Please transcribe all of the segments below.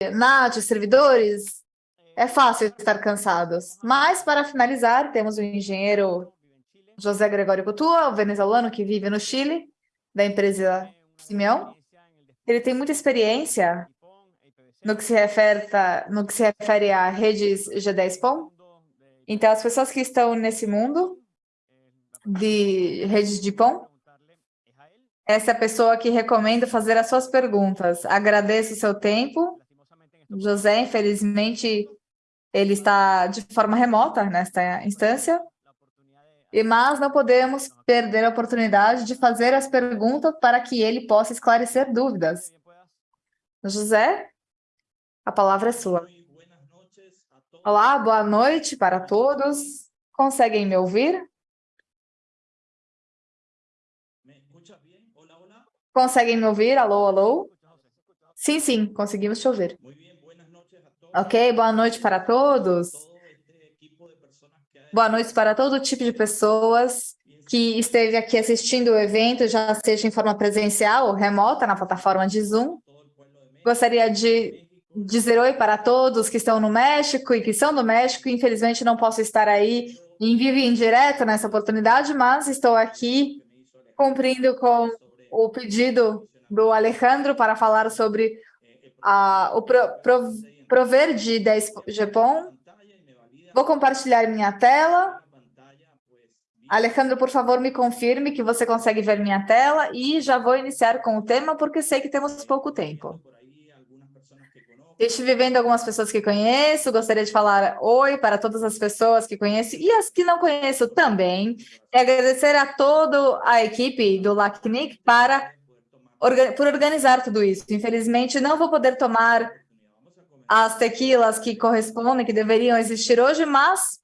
NAT, servidores, é fácil estar cansados. Mas, para finalizar, temos o engenheiro José Gregório Coutua, o venezuelano que vive no Chile, da empresa Simeão. Ele tem muita experiência no que se refere, no que se refere a redes G10PON. Então, as pessoas que estão nesse mundo de redes de PON, essa é a pessoa que recomendo fazer as suas perguntas. Agradeço o seu tempo. José, infelizmente, ele está de forma remota nesta instância, e mas não podemos perder a oportunidade de fazer as perguntas para que ele possa esclarecer dúvidas. José, a palavra é sua. Olá, boa noite para todos. Conseguem me ouvir? Conseguem me ouvir? Alô, alô? Sim, sim, conseguimos te ouvir. Ok, boa noite para todos. Boa noite para todo tipo de pessoas que esteve aqui assistindo o evento, já seja em forma presencial ou remota na plataforma de Zoom. Gostaria de dizer oi para todos que estão no México e que são do México. Infelizmente, não posso estar aí em vivo e em direto nessa oportunidade, mas estou aqui cumprindo com o pedido do Alejandro para falar sobre a, o pro, pro, prover de 10 GPON. Vou compartilhar minha tela. Alejandro, por favor, me confirme que você consegue ver minha tela e já vou iniciar com o tema, porque sei que temos pouco tempo. Estive vendo algumas pessoas que conheço, gostaria de falar oi para todas as pessoas que conheço e as que não conheço também. E agradecer a toda a equipe do LACNIC para, por organizar tudo isso. Infelizmente, não vou poder tomar as tequilas que correspondem, que deveriam existir hoje, mas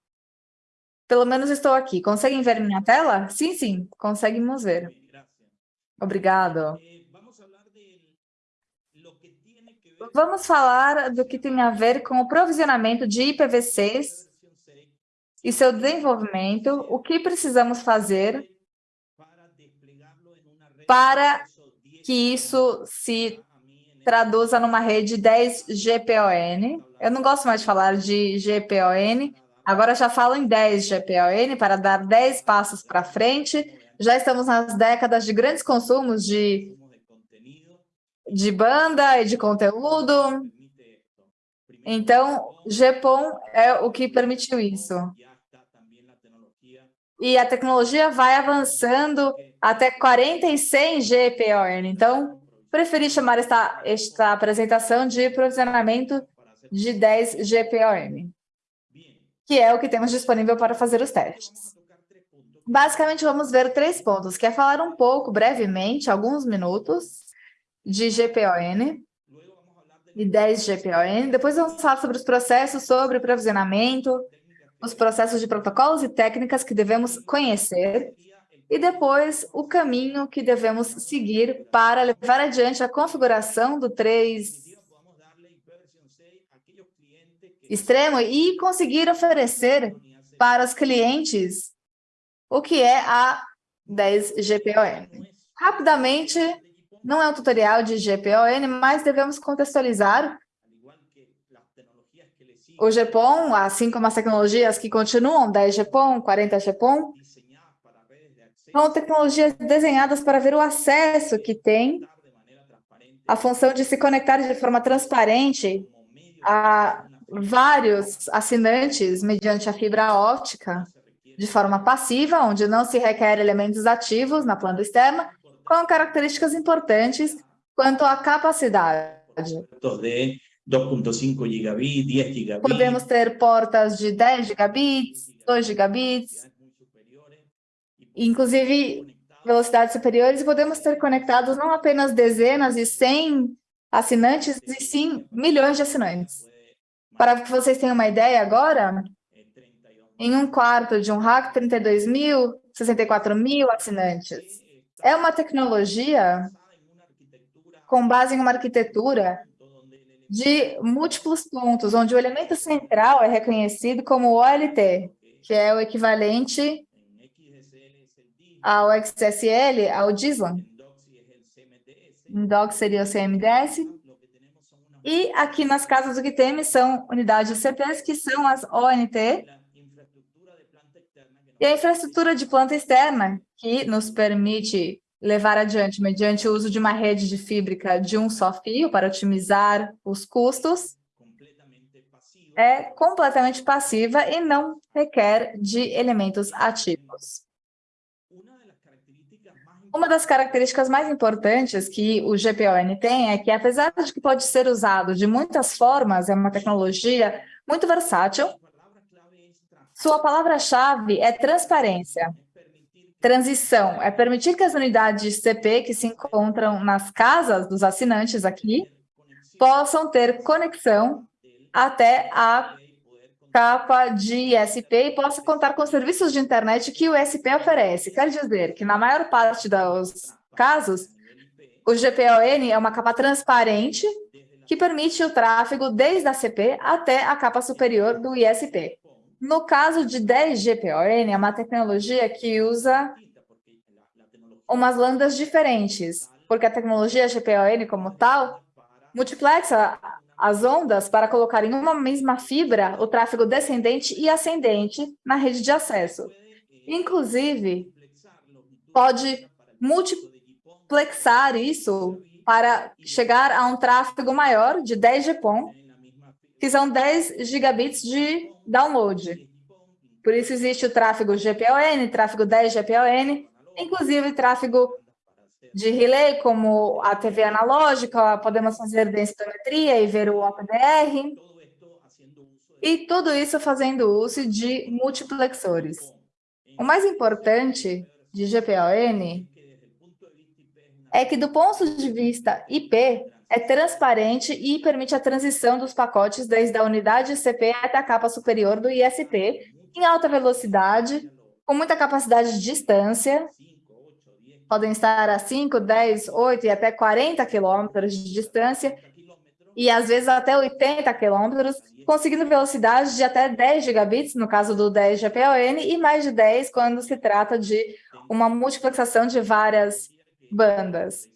pelo menos estou aqui. Conseguem ver minha tela? Sim, sim, conseguimos ver. Obrigado. Vamos falar do que tem a ver com o provisionamento de IPv6 e seu desenvolvimento, o que precisamos fazer para que isso se traduza numa rede 10 GPON. Eu não gosto mais de falar de GPON, agora já falo em 10 GPON para dar 10 passos para frente. Já estamos nas décadas de grandes consumos de, de banda e de conteúdo. Então, GPON é o que permitiu isso. E a tecnologia vai avançando até 46 GPON. Então, preferi chamar esta, esta apresentação de provisionamento de 10 GPOM, que é o que temos disponível para fazer os testes. Basicamente, vamos ver três pontos, que é falar um pouco, brevemente, alguns minutos, de GPON e 10 GPON. Depois vamos falar sobre os processos sobre provisionamento, os processos de protocolos e técnicas que devemos conhecer e depois o caminho que devemos seguir para levar adiante a configuração do 3 extremo e conseguir oferecer para os clientes o que é a 10 GPON. Rapidamente, não é um tutorial de GPON, mas devemos contextualizar o GPON, assim como as tecnologias que continuam, 10 GPON, 40 GPON, são tecnologias desenhadas para ver o acesso que tem, a função de se conectar de forma transparente a vários assinantes mediante a fibra óptica, de forma passiva, onde não se requer elementos ativos na planta externa, com características importantes quanto à capacidade. 2.5 gigabit, 10 gigabit. Podemos ter portas de 10 gigabits, 2 gigabits, inclusive velocidades superiores, e podemos ter conectados não apenas dezenas e cem assinantes, e sim milhões de assinantes. Para que vocês tenham uma ideia agora, em um quarto de um rack, 32 mil, 64 mil assinantes. É uma tecnologia com base em uma arquitetura de múltiplos pontos, onde o elemento central é reconhecido como OLT, que é o equivalente ao XSL, ao DISLAM. Em DOC seria o CMDS. E aqui nas casas o que temos são unidades CPs, que são as ONT, e a infraestrutura de planta externa, que nos permite levar adiante, mediante o uso de uma rede de fíbrica de um só fio para otimizar os custos, é completamente passiva e não requer de elementos ativos. Uma das características mais importantes que o GPON tem é que, apesar de que pode ser usado de muitas formas, é uma tecnologia muito versátil, sua palavra-chave é transparência. Transição é permitir que as unidades CP que se encontram nas casas dos assinantes aqui possam ter conexão até a capa de ISP e possa contar com serviços de internet que o ISP oferece. Quer dizer que, na maior parte dos casos, o GPON é uma capa transparente que permite o tráfego desde a CP até a capa superior do ISP. No caso de 10 GPON, é uma tecnologia que usa umas lambdas diferentes, porque a tecnologia GPON como tal multiplexa as ondas para colocar em uma mesma fibra o tráfego descendente e ascendente na rede de acesso. Inclusive, pode multiplexar isso para chegar a um tráfego maior de 10 GPON, que são 10 gigabits de download. Por isso existe o tráfego GPON, tráfego 10 GPON, inclusive tráfego de relay, como a TV analógica, podemos fazer densitometria e ver o OPDR, e tudo isso fazendo uso de multiplexores. O mais importante de GPON é que, do ponto de vista IP, é transparente e permite a transição dos pacotes desde a unidade CP até a capa superior do ISP, em alta velocidade, com muita capacidade de distância, podem estar a 5, 10, 8 e até 40 quilômetros de distância, e às vezes até 80 quilômetros, conseguindo velocidade de até 10 gigabits, no caso do 10 GPON, e mais de 10 quando se trata de uma multiplexação de várias bandas.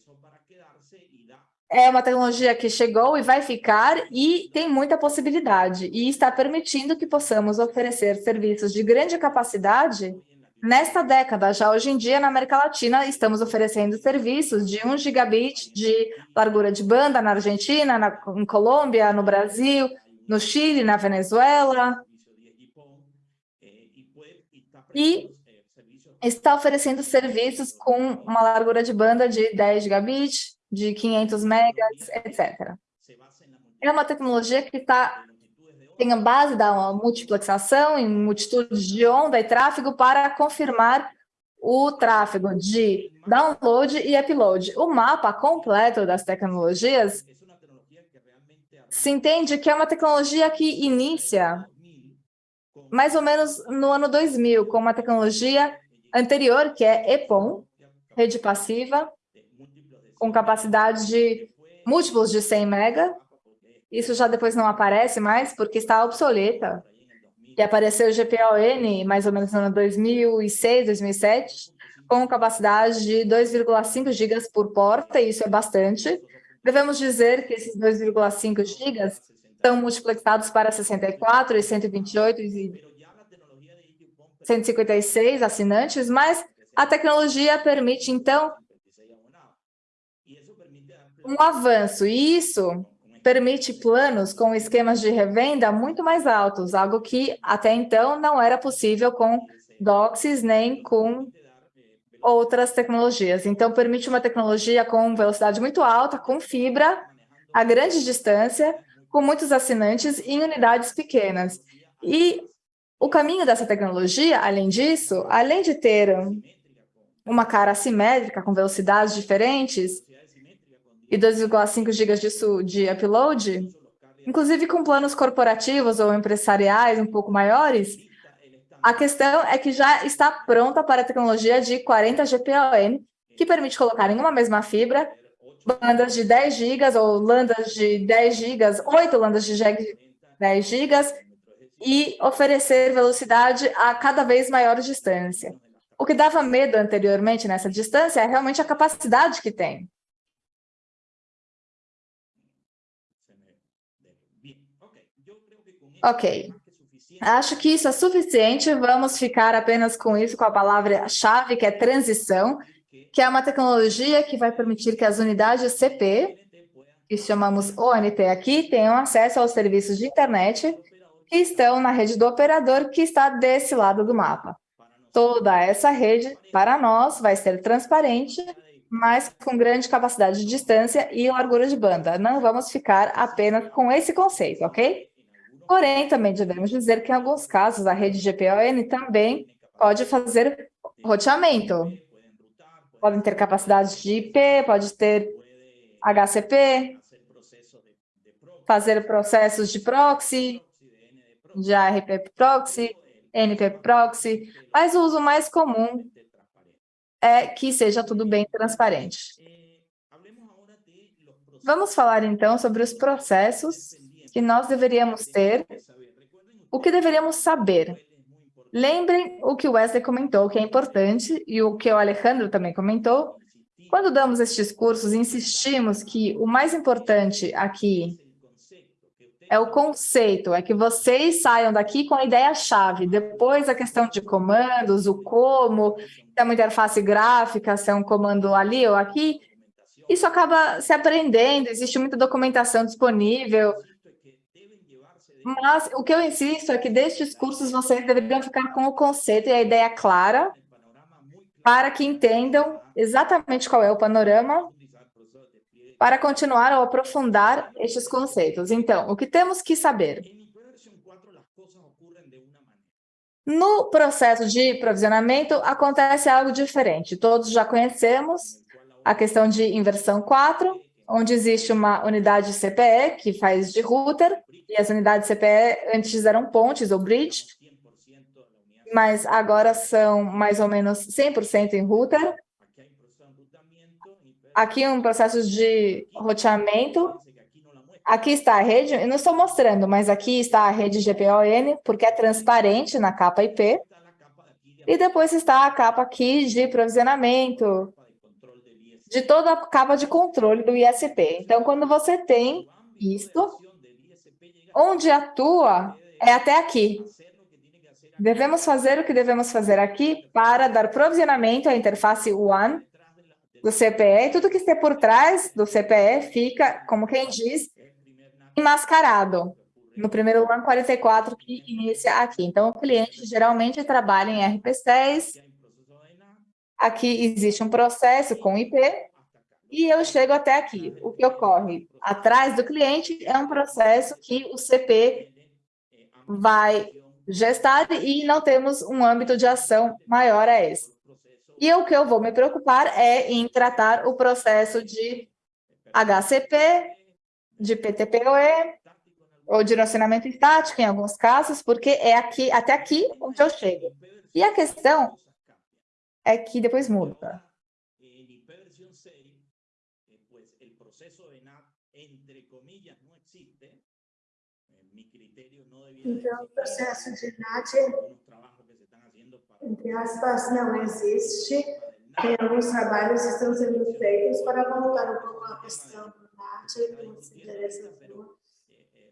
É uma tecnologia que chegou e vai ficar e tem muita possibilidade, e está permitindo que possamos oferecer serviços de grande capacidade Nesta década, já hoje em dia, na América Latina, estamos oferecendo serviços de 1 gigabit de largura de banda na Argentina, na, em Colômbia, no Brasil, no Chile, na Venezuela. E está oferecendo serviços com uma largura de banda de 10 gigabit, de 500 megas, etc. É uma tecnologia que está tem a base da multiplexação em multitudes de onda e tráfego para confirmar o tráfego de download e upload. O mapa completo das tecnologias se entende que é uma tecnologia que inicia mais ou menos no ano 2000, com uma tecnologia anterior, que é EPON, rede passiva, com capacidade de múltiplos de 100 mega, isso já depois não aparece mais, porque está obsoleta. E apareceu o GPON mais ou menos no ano 2006, 2007, com capacidade de 2,5 gigas por porta, e isso é bastante. Devemos dizer que esses 2,5 gigas são multiplexados para 64 e 128 e 156 assinantes, mas a tecnologia permite, então, um avanço. E isso permite planos com esquemas de revenda muito mais altos, algo que até então não era possível com DOCSIS nem com outras tecnologias. Então, permite uma tecnologia com velocidade muito alta, com fibra, a grande distância, com muitos assinantes em unidades pequenas. E o caminho dessa tecnologia, além disso, além de ter uma cara assimétrica com velocidades diferentes, e 2,5 GB de, de upload, inclusive com planos corporativos ou empresariais um pouco maiores, a questão é que já está pronta para a tecnologia de 40 GPON, que permite colocar em uma mesma fibra bandas de 10 GB ou landas de 10 GB, 8 landas de 10 GB, e oferecer velocidade a cada vez maior distância. O que dava medo anteriormente nessa distância é realmente a capacidade que tem. Ok. Acho que isso é suficiente. Vamos ficar apenas com isso, com a palavra-chave, que é transição, que é uma tecnologia que vai permitir que as unidades CP, que chamamos ONT aqui, tenham acesso aos serviços de internet que estão na rede do operador, que está desse lado do mapa. Toda essa rede, para nós, vai ser transparente, mas com grande capacidade de distância e largura de banda. Não vamos ficar apenas com esse conceito, ok? Porém, também devemos dizer que, em alguns casos, a rede GPON também pode fazer roteamento. Podem ter capacidade de IP, pode ter HCP, fazer processos de proxy, de ARP proxy, NP proxy, mas o uso mais comum é que seja tudo bem transparente. Vamos falar, então, sobre os processos que nós deveríamos ter, o que deveríamos saber. Lembrem o que o Wesley comentou, que é importante, e o que o Alejandro também comentou. Quando damos estes cursos, insistimos que o mais importante aqui é o conceito, é que vocês saiam daqui com a ideia-chave. Depois a questão de comandos, o como, se é uma interface gráfica, se é um comando ali ou aqui, isso acaba se aprendendo, existe muita documentação disponível, mas o que eu insisto é que destes cursos vocês deveriam ficar com o conceito e a ideia clara para que entendam exatamente qual é o panorama para continuar ou aprofundar estes conceitos. Então, o que temos que saber? No processo de provisionamento, acontece algo diferente. Todos já conhecemos a questão de inversão 4, onde existe uma unidade CPE que faz de router, e as unidades CPE antes eram pontes ou bridge, mas agora são mais ou menos 100% em router. Aqui um processo de roteamento. Aqui está a rede, eu não estou mostrando, mas aqui está a rede GPON, porque é transparente na capa IP. E depois está a capa aqui de provisionamento, de toda a capa de controle do ISP. Então, quando você tem isto, onde atua é até aqui. Devemos fazer o que devemos fazer aqui para dar provisionamento à interface WAN do CPE, e tudo que estiver por trás do CPE fica, como quem diz, enmascarado no primeiro LAN 44 que inicia aqui. Então, o cliente geralmente trabalha em RP6, aqui existe um processo com IP, e eu chego até aqui. O que ocorre atrás do cliente é um processo que o CP vai gestar e não temos um âmbito de ação maior a esse. E o que eu vou me preocupar é em tratar o processo de HCP, de PTPoE, ou de relacionamento estático, em alguns casos, porque é aqui, até aqui onde eu chego. E a questão é que depois muda. Então, o processo de NAT, entre aspas, não existe. Tem alguns trabalhos que estão sendo feitos para voltar um pouco à questão do NAT, que se interessa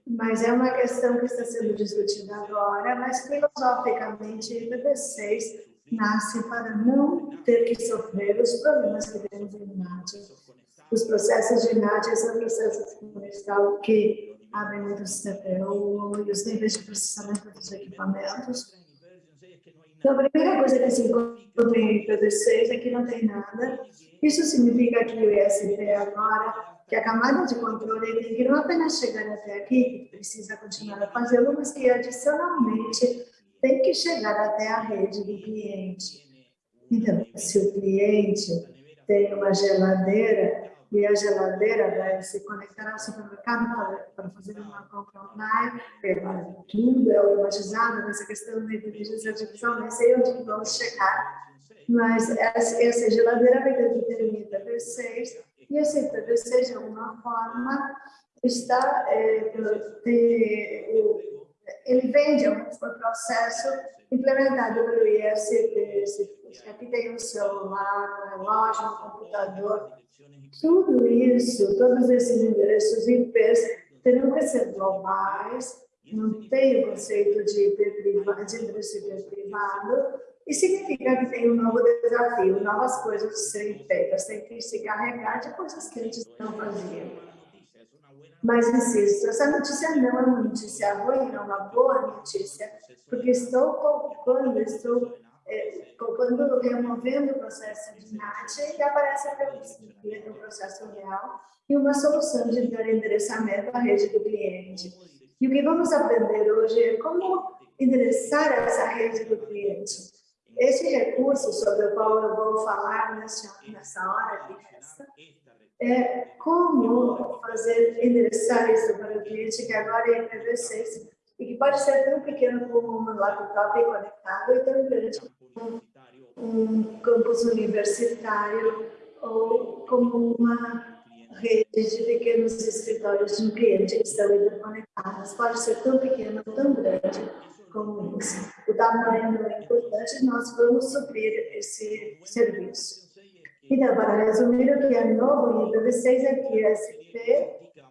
mas é uma questão que está sendo discutida agora, mas filosoficamente o IPv6 nasce para não ter que sofrer os problemas que temos em NAT. Os processos de NAT são processos que abrem muitos CPU e os níveis de processamento dos equipamentos. Então, a primeira coisa que se encontra em IPv6 é que não tem nada. Isso significa que o ISP agora, que a camada de controle tem que não apenas chegar até aqui, precisa continuar a fazê-lo, mas que adicionalmente tem que chegar até a rede do cliente. Então, se o cliente tem uma geladeira, e a geladeira vai se conectar ao supermercado para, fazer uma compra online, tudo é automatizado, essa questão da inteligência artificial, nem sei onde vamos chegar, mas essa, geladeira vai ter que ter um IPv6, e esse IPv6, de alguma forma, está, é, ele vem de um processo implementado pelo ISP, aqui tem um celular, um relógio, um computador, tudo isso, todos esses endereços IPs terão que ser globais. Não tem o conceito de, privado, de endereço IP privado, e significa que tem um novo desafio, novas coisas serem feitas, tem que se carregar de coisas que antes não faziam. Mas insisto, essa notícia não é uma notícia ruim, é uma boa notícia, porque estou poupando, estou é, poupando, removendo o processo de NAT e aparece a um processo real e uma solução de endereçamento à rede do cliente. E o que vamos aprender hoje é como endereçar essa rede do cliente. Esse recurso sobre o qual eu vou falar nessa, nessa hora aqui, é como fazer endereçar isso para o cliente que agora é IPv6 e que pode ser tão pequeno como um laptop conectado e tão grande como um campus universitário ou como uma rede de pequenos escritórios de um cliente que estão interconectados. Pode ser tão pequeno, tão grande como isso. O tamanho é importante, nós vamos suprir esse serviço. Então, para resumir, o que é novo em IPv6 é que a SP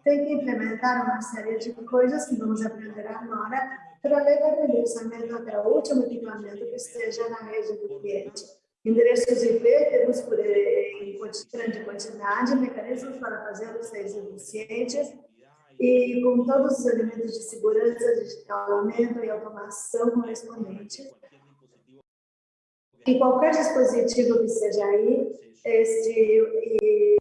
tem que implementar uma série de coisas que vamos aprender agora para levar o endereçamento até o último equipamento que esteja na rede do cliente. Endereços IP temos por em grande quantidade, mecanismos para fazê-los ser eficientes e com todos os elementos de segurança, de escalamento e automação correspondentes. E qualquer dispositivo que seja aí, este, e,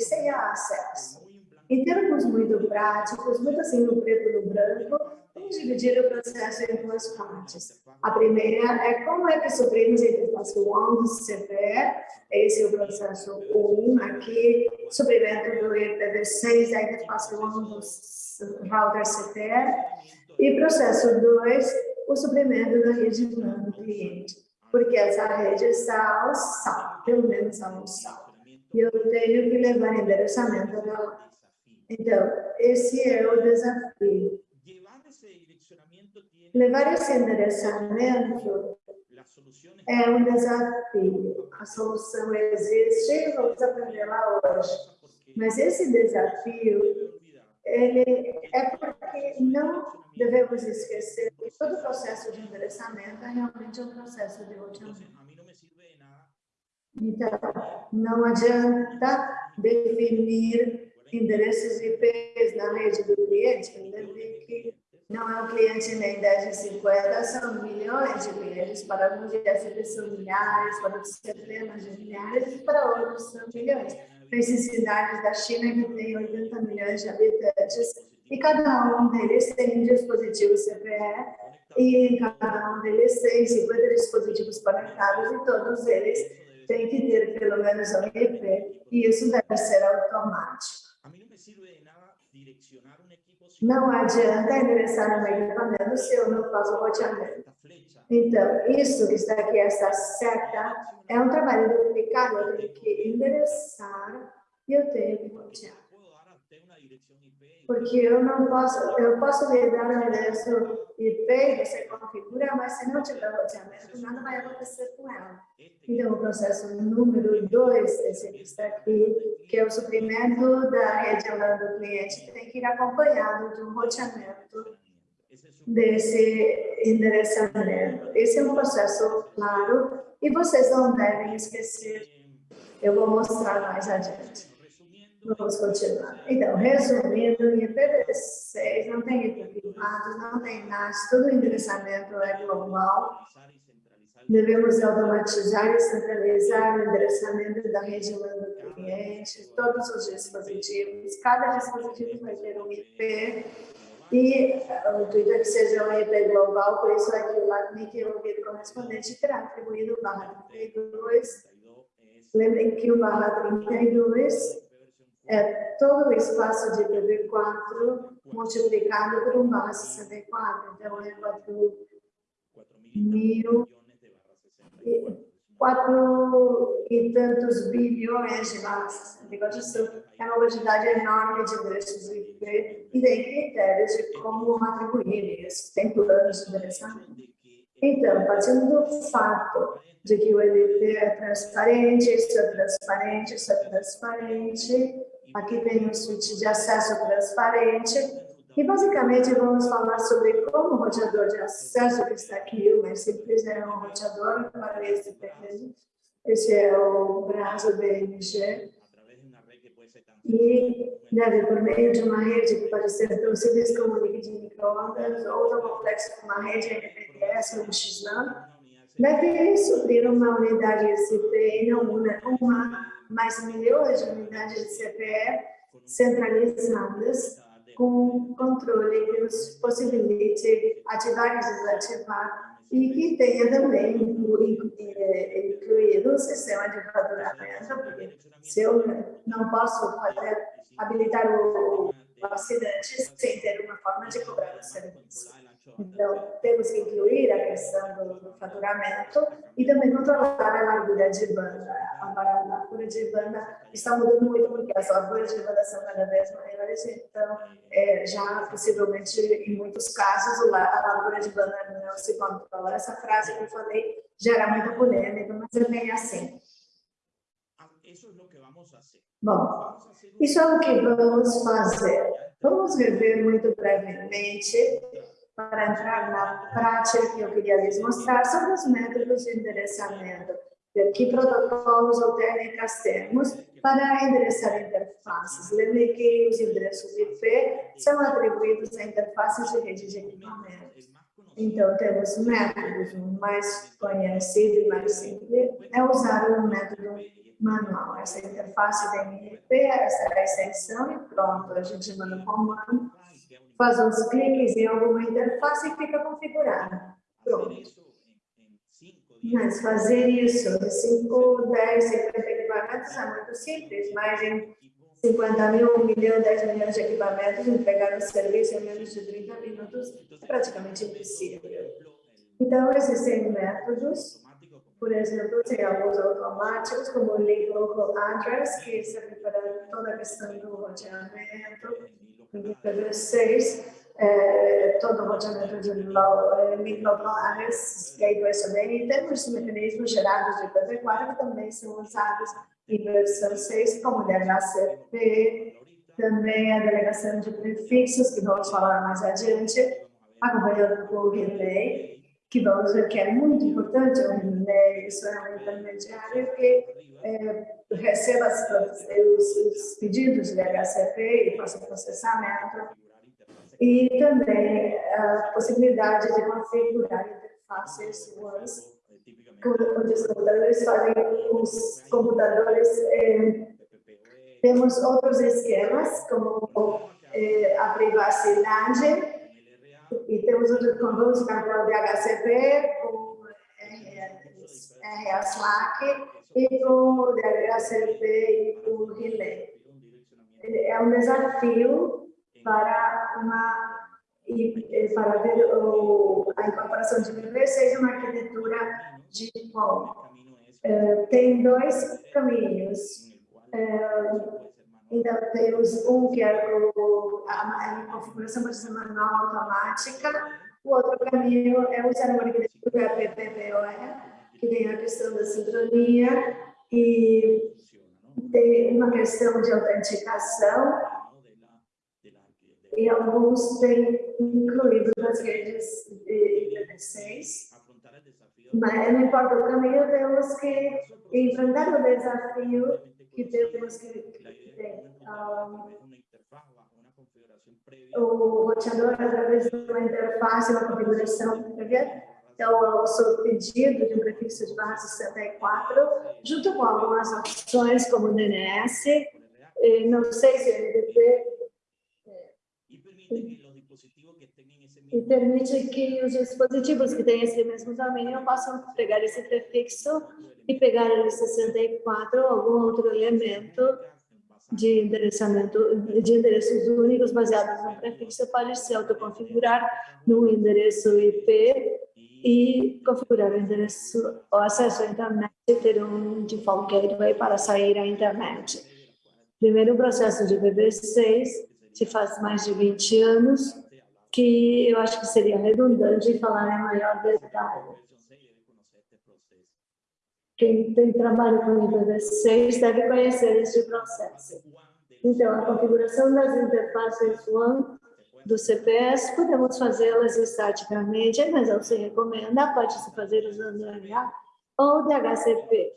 sem acesso. Em termos muito práticos, muito assim no preto e no branco, vamos dividir o processo em duas partes. A primeira é como é que suprimos a interface 1 do CPE, esse é o processo 1 aqui, suprimento do IPv6, a interface 1 do router CPE, e processo 2, o suprimento da rede do cliente, porque essa rede está ao sal, pelo menos ao sal. E eu tenho que levar endereçamento dela. Então, esse é o desafio. Levar esse endereçamento é um desafio. A solução existe, vamos aprender lá hoje. Mas esse desafio ele é porque não devemos esquecer que todo processo de endereçamento é realmente um processo de roteamento. Então, não adianta definir endereços IPs na rede do cliente, que não é um cliente nem 10 de 50, são milhões de clientes, para alguns de SP são milhares, para outros centenas de milhares, e para outros são milhões. Tem cidades da China que tem 80 milhões de habitantes, e cada um deles tem um dispositivo CPE, e cada um deles tem 50 dispositivos conectados, e todos eles têm que ter pelo menos um IP, e isso deve ser automático. Não adianta endereçar um equipamento se eu não faço roteamento. Então, isso que está aqui, essa seta, é um trabalho duplicado. Eu tenho que endereçar e eu tenho que rotear. Porque eu não posso, eu posso lhe dar um endereço IP, você configura, mas se não tiver roteamento, nada vai acontecer com ela. Então, o processo número 2, esse que está aqui, que é o suprimento da rede LAN do cliente, tem que ir acompanhado de um roteamento desse endereçamento. Esse é um processo claro e vocês não devem esquecer. Eu vou mostrar mais adiante. Vamos continuar. Então, resumindo, em IPv6 não tem IP privado, não tem NAS, todo o endereçamento é global. Devemos automatizar e centralizar o endereçamento da rede LAN do cliente, todos os dispositivos. Cada dispositivo vai ter um IP e o intuito é que seja um IP global, por isso é que o LACNIC, o ouvido correspondente, terá atribuído barra 32. Lembrem que o barra 32 é todo o espaço de IPv4 multiplicado por um barra 64. Então, é 4 mil quatro e tantos bilhões de barra 64. Isso é uma quantidade enorme de endereços IP e tem critérios de como atribuir isso. Tem planos de endereçamento. Então, partindo do fato de que o LP é transparente, isso é transparente, isso é transparente, Aqui tem um switch de acesso transparente. E basicamente vamos falar sobre como o roteador de acesso que está aqui, o mais simples é um roteador para este pequeno. Esse é o braço BMG. E deve, por meio de uma rede que pode ser tão simples como um de microondas ou tão complexo como uma rede MPLS ou XLAN, deve suprir uma unidade CPE não uma, uma, mas milhões de unidades de CPE centralizadas com controle que nos possibilite ativar e desativar e que tenha também incluído o sistema de faturamento, porque se eu não posso fazer, habilitar o, o acidente sem ter uma forma de cobrar o serviço. Então, temos que incluir a questão do faturamento e também controlar a largura de banda. A largura de banda está mudando muito porque as larguras de banda são cada vez maiores, então, é, já possivelmente, em muitos casos, a largura de banda não se controla. Essa frase que eu falei gera muita polêmica, mas é bem assim. Bom, isso é o que vamos fazer. Vamos rever muito brevemente para entrar na prática que eu queria lhes mostrar sobre os métodos de endereçamento, que protocolos ou técnicas temos para endereçar interfaces. Lembre que os endereços IP são atribuídos a interfaces de rede de equipamentos. Então, temos métodos, o mais conhecido e mais simples é usar o método manual. Essa interface da MIP, essa é a extensão e pronto, a gente manda o comando faz uns cliques em alguma interface e fica configurado. Pronto. Mas fazer isso em 5, 10, 50 equipamentos é muito simples, mas em 50 mil, 1 milhão, 10 milhões de equipamentos, entregar um serviço em menos de 30 minutos é praticamente impossível. Então, existem métodos, por exemplo, tem alguns automáticos, como o Link Local Address, que serve para toda a questão do roteamento, IPv6, é, todo o roteamento de microplanas, gateways também, e temos mecanismos gerados de IPv4 que também são usados em versão 6, como o DHCP, também a delegação de prefixos, que vamos falar mais adiante, acompanhado por o relay, que que é muito importante o relay, isso é um intermediário que é, receba os, os, pedidos de HCP e faça processamento, e também a possibilidade de configurar interfaces onde os computadores fazem os computadores. É, temos outros esquemas, como é, a privacidade, e temos vamos calcular de HCP, com RA Slack, e com o DHCP e com o Relay. É um desafio para uma para ver o, a incorporação de IPv6 seja uma arquitetura de qual uh, tem dois caminhos. Uh, então, temos um que é a, a configuração manual automática, o outro caminho é usar uma arquitetura PPPoE, que tem a questão da sincronia e tem uma questão de autenticação e alguns têm incluído nas redes de IPv6. Mas não importa o caminho, temos que enfrentar o desafio que temos que ter. Um, o roteador, através de uma interface, uma configuração prévia, então, o seu pedido de um prefixo de barra 64, junto com algumas opções como o DNS, não sei se o NDP, e permite que os dispositivos que têm esse mesmo tamanho possam pegar esse prefixo e pegar ele 64 ou algum outro elemento de endereçamento de endereços únicos baseados no prefixo pode se autoconfigurar no endereço IP e configurar o endereço, o acesso à internet e ter um default gateway para sair à internet. Primeiro processo de IPv6 se faz mais de 20 anos, que eu acho que seria redundante falar em maior detalhe. Quem tem trabalho com IPv6 deve conhecer este processo. Então, a configuração das interfaces WAN do CPS, podemos fazê-las estaticamente, mas não se recomenda, pode-se fazer usando o RH ou DHCP.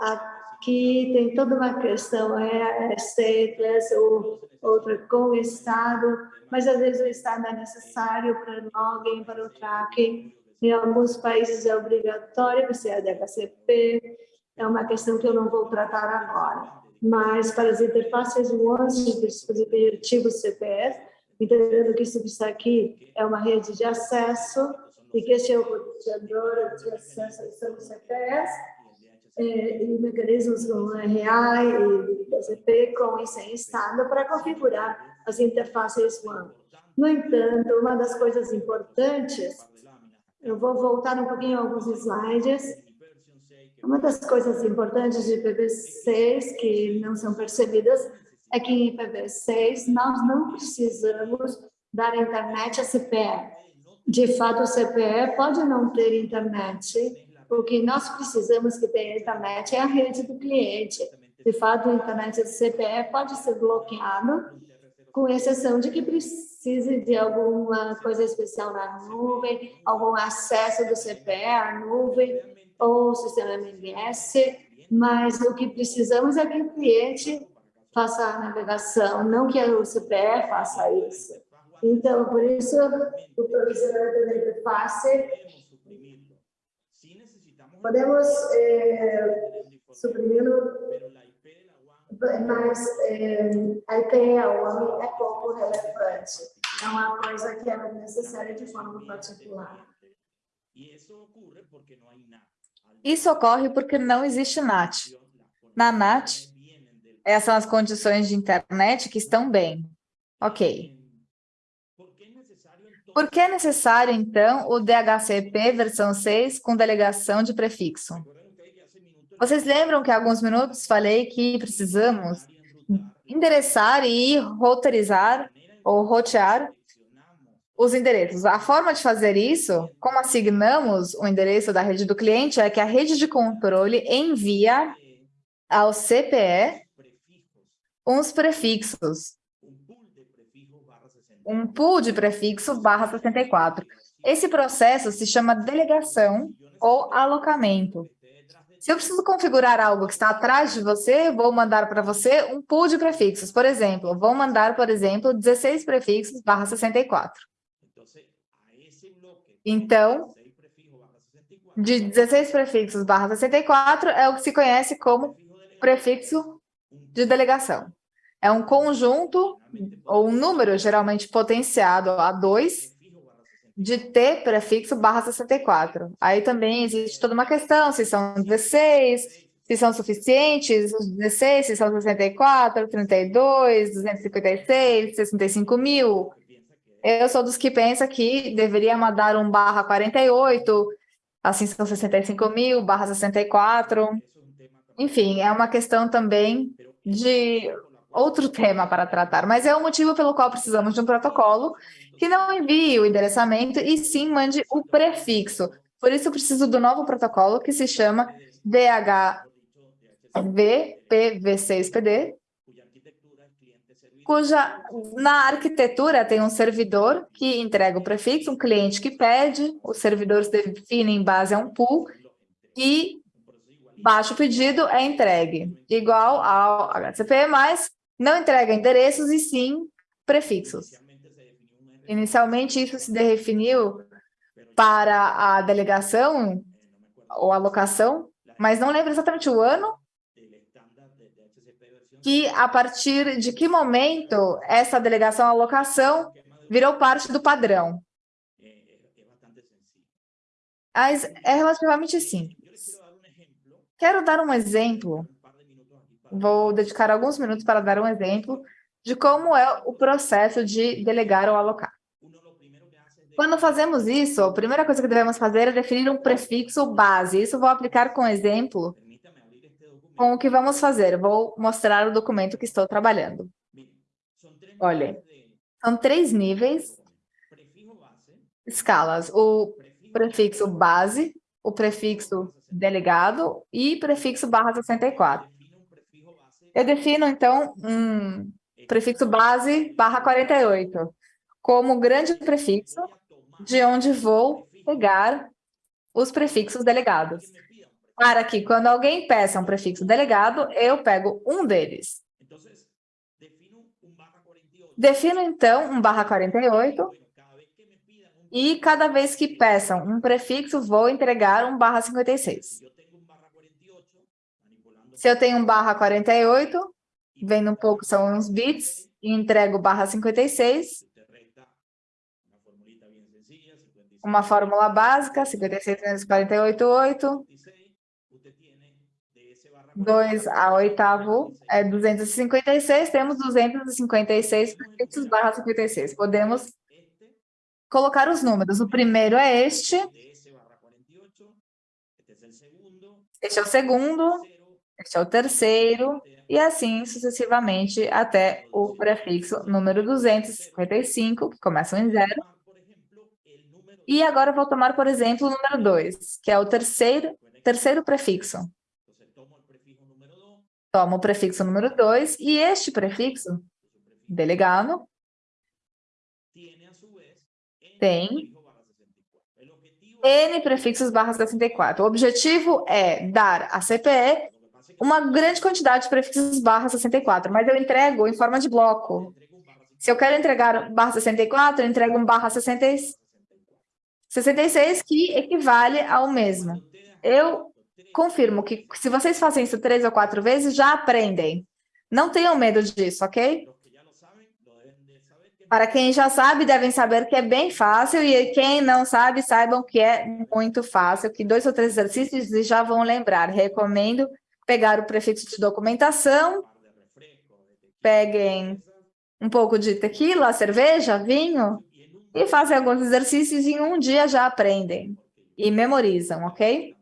Aqui tem toda uma questão, é, é stateless ou outra com Estado, mas às vezes o Estado é necessário para login, para o tracking. Em alguns países é obrigatório você é DHCP, é uma questão que eu não vou tratar agora. Mas para as interfaces WANs de dispositivos CPS, entendendo que isso aqui é uma rede de acesso e que este é o roteador de acesso ao CPS, é, e mecanismos como RA e DCP com e sem estado para configurar as interfaces WAN. No entanto, uma das coisas importantes, eu vou voltar um pouquinho alguns slides, uma das coisas importantes de IPv6 que não são percebidas é que em IPv6 nós não precisamos dar internet a CPE. De fato, o CPE pode não ter internet, o que nós precisamos que tenha internet é a rede do cliente. De fato, a internet do CPE pode ser bloqueado, com exceção de que precise de alguma coisa especial na nuvem, algum acesso do CPE à nuvem ou sistema MMS, mas o que precisamos é que o cliente faça a navegação, não que o CPE faça isso. Então, por isso, o provisionamento da interface podemos eh, suprimi-lo, mas eh, a IPA é pouco relevante. É uma coisa que é necessária de forma particular. Isso ocorre porque não existe NAT. Na NAT, essas são as condições de internet que estão bem. Ok. Por que é necessário, então, o DHCP versão 6 com delegação de prefixo? Vocês lembram que há alguns minutos falei que precisamos endereçar e roteirizar ou rotear os endereços. A forma de fazer isso, como assignamos o endereço da rede do cliente, é que a rede de controle envia ao CPE uns prefixos um pool de prefixo barra 64. Esse processo se chama delegação ou alocamento. Se eu preciso configurar algo que está atrás de você, vou mandar para você um pool de prefixos. Por exemplo, vou mandar, por exemplo, 16 prefixos barra 64. Então, de 16 prefixos barra 64 é o que se conhece como prefixo de delegação. É um conjunto ou um número geralmente potenciado a 2 de T prefixo barra 64. Aí também existe toda uma questão, se são 16, se são suficientes, os 16, se são 64, 32, 256, 65 mil. Eu sou dos que pensa que deveria mandar um barra 48, assim são 65 mil, barra 64. Enfim, é uma questão também de outro tema para tratar, mas é o motivo pelo qual precisamos de um protocolo que não envie o endereçamento e sim mande o prefixo. Por isso, eu preciso do novo protocolo que se chama DHVPV6PD, cuja na arquitetura tem um servidor que entrega o prefixo, um cliente que pede, os servidores definem em base a um pool e baixa o pedido, é entregue, igual ao HTTP, mas não entrega endereços e sim prefixos. Inicialmente, isso se definiu para a delegação ou alocação, mas não lembro exatamente o ano que a partir de que momento essa delegação alocação virou parte do padrão. Mas é relativamente simples. Quero dar um exemplo Vou dedicar alguns minutos para dar um exemplo de como é o processo de delegar ou alocar. Quando fazemos isso, a primeira coisa que devemos fazer é definir um prefixo base. Isso vou aplicar com exemplo com o que vamos fazer. Vou mostrar o documento que estou trabalhando. Olha, são três níveis, escalas. O prefixo base, o prefixo delegado e prefixo barra 64. Eu defino, então, um prefixo base barra 48, como grande prefixo, de onde vou pegar os prefixos delegados. Para que, quando alguém peça um prefixo delegado, eu pego um deles. Defino, então, um barra 48, e cada vez que peçam um prefixo, vou entregar um barra 56. Se eu tenho um barra 48, vendo um pouco, são uns bits, e entrego barra 56, uma fórmula básica, 56 menos 48, 8, 2 a oitavo é 256, temos 256 prefixos barra 56. Podemos colocar os números. O primeiro é este, este é o segundo, este é o terceiro, e assim sucessivamente até o prefixo número 255, que começa em zero. E agora vou tomar, por exemplo, o número 2, que é o terceiro, terceiro prefixo. Tomo o prefixo número 2 e este prefixo, delegado, tem N prefixos barra 64. O objetivo é dar à CPE uma grande quantidade de prefixos barra 64, mas eu entrego em forma de bloco. Se eu quero entregar barra 64, eu entrego um barra 66, 66 que equivale ao mesmo. Eu confirmo que se vocês fazem isso três ou quatro vezes, já aprendem. Não tenham medo disso, ok? Para quem já sabe, devem saber que é bem fácil, e quem não sabe, saibam que é muito fácil, que dois ou três exercícios já vão lembrar. Recomendo pegar o prefixo de documentação, peguem um pouco de tequila, cerveja, vinho, e fazem alguns exercícios e em um dia já aprendem e memorizam, ok?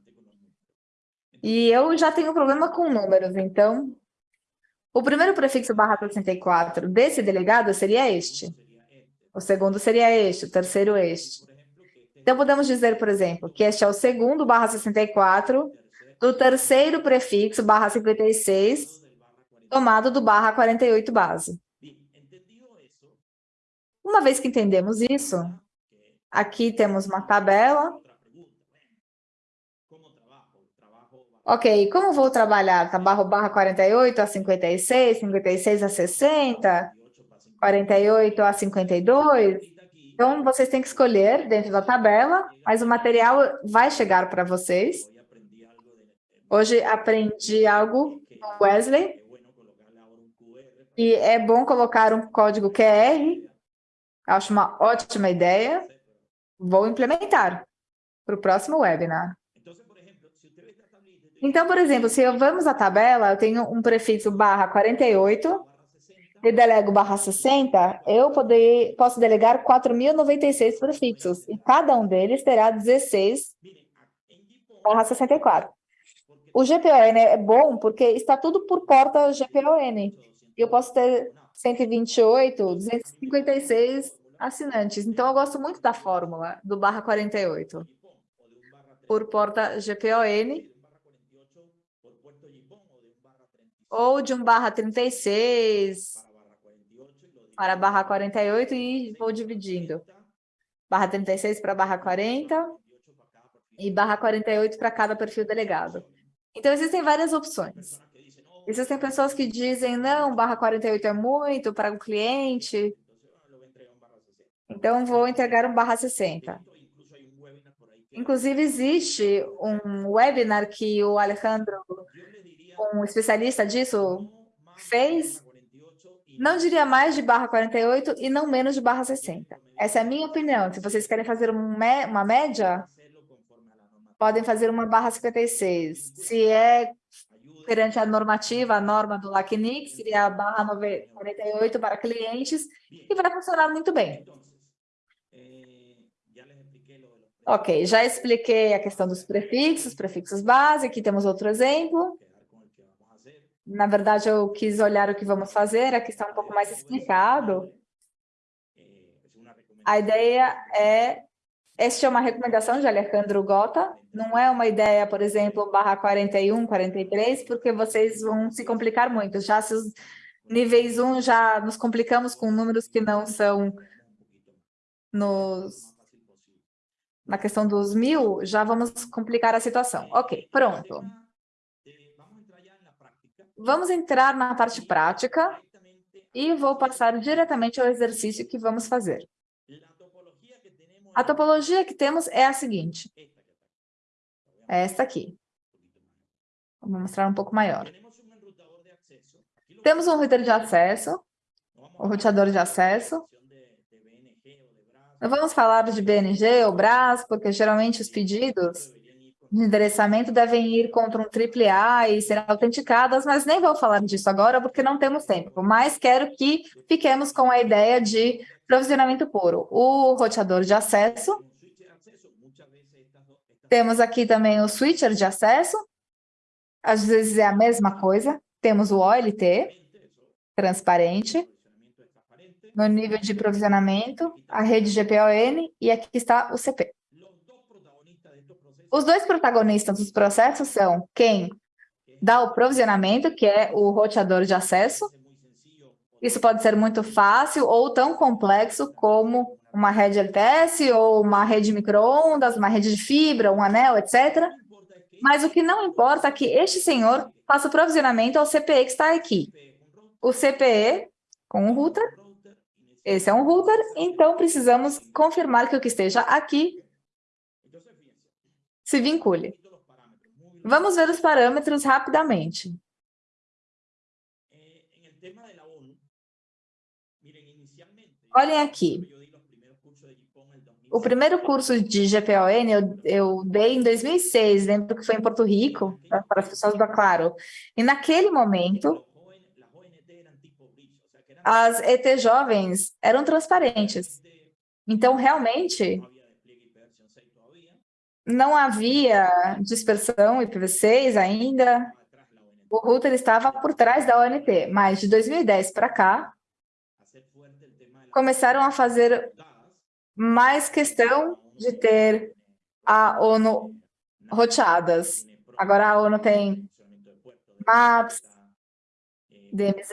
E eu já tenho problema com números, então o primeiro prefixo barra 64 desse delegado seria este. O segundo seria este, o terceiro este. Então, podemos dizer, por exemplo, que este é o segundo barra 64 do terceiro prefixo barra 56, tomado do barra 48 base. Uma vez que entendemos isso, aqui temos uma tabela Ok, como vou trabalhar? Tá barra, barra 48 a 56, 56 a 60, 48 a 52? Então, vocês têm que escolher dentro da tabela, mas o material vai chegar para vocês. Hoje aprendi algo com Wesley, e é bom colocar um código QR, acho uma ótima ideia, vou implementar para o próximo webinar. Então, por exemplo, se eu vamos à tabela, eu tenho um prefixo barra 48, e delego barra 60, eu poder, posso delegar 4.096 prefixos, e cada um deles terá 16 barra 64. O GPON é bom porque está tudo por porta GPON. Eu posso ter 128, 256 assinantes. Então, eu gosto muito da fórmula do barra 48. Por porta GPON, ou de um barra 36 para barra 48 e vou dividindo. Barra 36 para barra 40 e barra 48 para cada perfil delegado. Então, existem várias opções. Existem pessoas que dizem, não, barra 48 é muito para o cliente, então vou entregar um barra 60. Inclusive, existe um webinar que o Alejandro um especialista disso fez, não diria mais de barra 48 e não menos de barra 60. Essa é a minha opinião. Se vocês querem fazer uma média, podem fazer uma barra 56. Se é perante a normativa, a norma do LACNIC, seria a barra 48 para clientes, e vai funcionar muito bem. Ok, já expliquei a questão dos prefixos, prefixos base, aqui temos outro exemplo. Na verdade, eu quis olhar o que vamos fazer, aqui está um pouco mais explicado. A ideia é... Esta é uma recomendação de Alejandro Gota, não é uma ideia, por exemplo, barra 41, 43, porque vocês vão se complicar muito. Já se os Níveis 1 já nos complicamos com números que não são nos, na questão dos mil, já vamos complicar a situação. Ok, pronto. Vamos entrar na parte prática e vou passar diretamente ao exercício que vamos fazer. A topologia que temos é a seguinte. É esta aqui. Vou mostrar um pouco maior. Temos um router de acesso, o um roteador de acesso. Vamos falar de BNG ou BRAS, porque geralmente os pedidos de endereçamento devem ir contra um AAA e serem autenticadas, mas nem vou falar disso agora porque não temos tempo, mas quero que fiquemos com a ideia de provisionamento puro. O roteador de acesso, temos aqui também o switcher de acesso, às vezes é a mesma coisa, temos o OLT, transparente, no nível de provisionamento, a rede GPON e aqui está o CP. Os dois protagonistas dos processos são quem dá o provisionamento, que é o roteador de acesso. Isso pode ser muito fácil ou tão complexo como uma rede LTS ou uma rede microondas, uma rede de fibra, um anel, etc. Mas o que não importa é que este senhor faça o provisionamento ao CPE que está aqui. O CPE com o router, esse é um router, então precisamos confirmar que o que esteja aqui se vincule. Vamos ver os parâmetros rapidamente. Olhem aqui. O primeiro curso de GPON eu, eu dei em 2006, lembro que foi em Porto Rico, para as pessoas da Claro. E naquele momento, as ET jovens eram transparentes. Então, realmente, não havia dispersão IPv6 ainda, o router estava por trás da ONT, mas de 2010 para cá, começaram a fazer mais questão de ter a ONU roteadas. Agora a ONU tem MAPS, DMZ,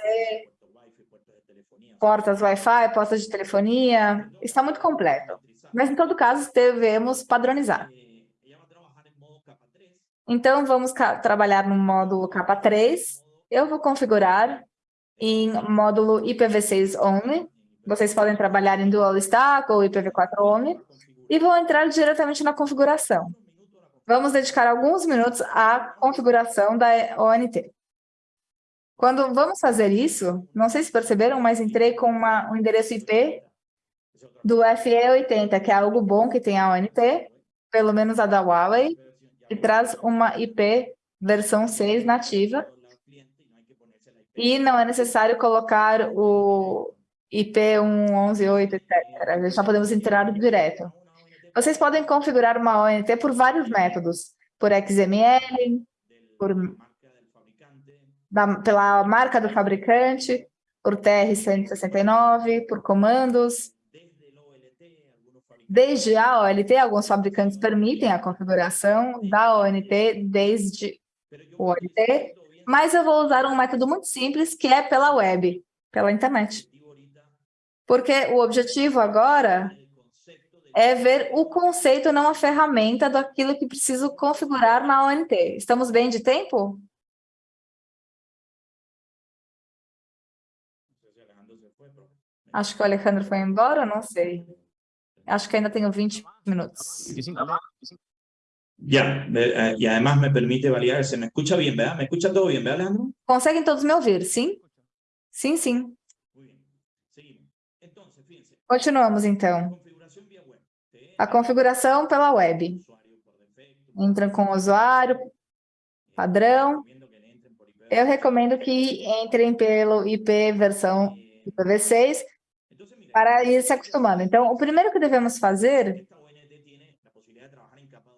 portas Wi-Fi, portas de telefonia, está muito completo. Mas, em todo caso, devemos padronizar. Então, vamos trabalhar no módulo capa 3. Eu vou configurar em módulo IPv6 only. Vocês podem trabalhar em dual stack ou IPv4 only. E vou entrar diretamente na configuração. Vamos dedicar alguns minutos à configuração da ONT. Quando vamos fazer isso, não sei se perceberam, mas entrei com uma, um endereço IP do FE80, que é algo bom que tem a ONT, pelo menos a da Huawei, e traz uma IP versão 6 nativa. E não é necessário colocar o IP 1.11.8, etc. Já podemos entrar direto. Vocês podem configurar uma ONT por vários métodos, por XML, por, da, pela marca do fabricante, por TR-169, por comandos, Desde a OLT, alguns fabricantes permitem a configuração da ONT desde o OLT, mas eu vou usar um método muito simples, que é pela web, pela internet. Porque o objetivo agora é ver o conceito, não a ferramenta daquilo que preciso configurar na ONT. Estamos bem de tempo? Acho que o Alejandro foi embora, não sei. Acho que ainda tenho 20 minutos. Ya, eh, y además me permite validar, se me escucha bien, ¿verdad? ¿Me escucha todo bien, ¿verdad, Leandro? Conseguem todos me ouvir, sim? Sim, sim. Continuamos, então. A configuração pela web. Entram com o usuário, padrão. Eu recomendo que entrem pelo IP versão IPv6 para ir se acostumando. Então, o primeiro que devemos fazer,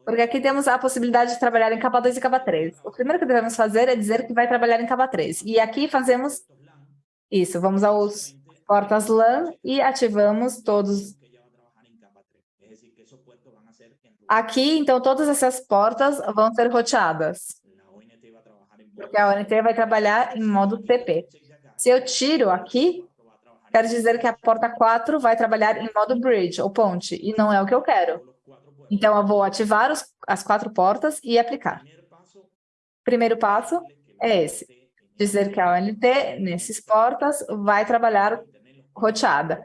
porque aqui temos a possibilidade de trabalhar em capa 2 e capa 3. O primeiro que devemos fazer é dizer que vai trabalhar em capa 3. E aqui fazemos isso, vamos aos portas LAN e ativamos todos. Aqui, então, todas essas portas vão ser roteadas. Porque a ONT vai trabalhar em modo TP. Se eu tiro aqui, quer dizer que a porta 4 vai trabalhar em modo bridge, ou ponte, e não é o que eu quero. Então, eu vou ativar os, as quatro portas e aplicar. Primeiro passo é esse, dizer que a ONT, nesses portas, vai trabalhar roteada.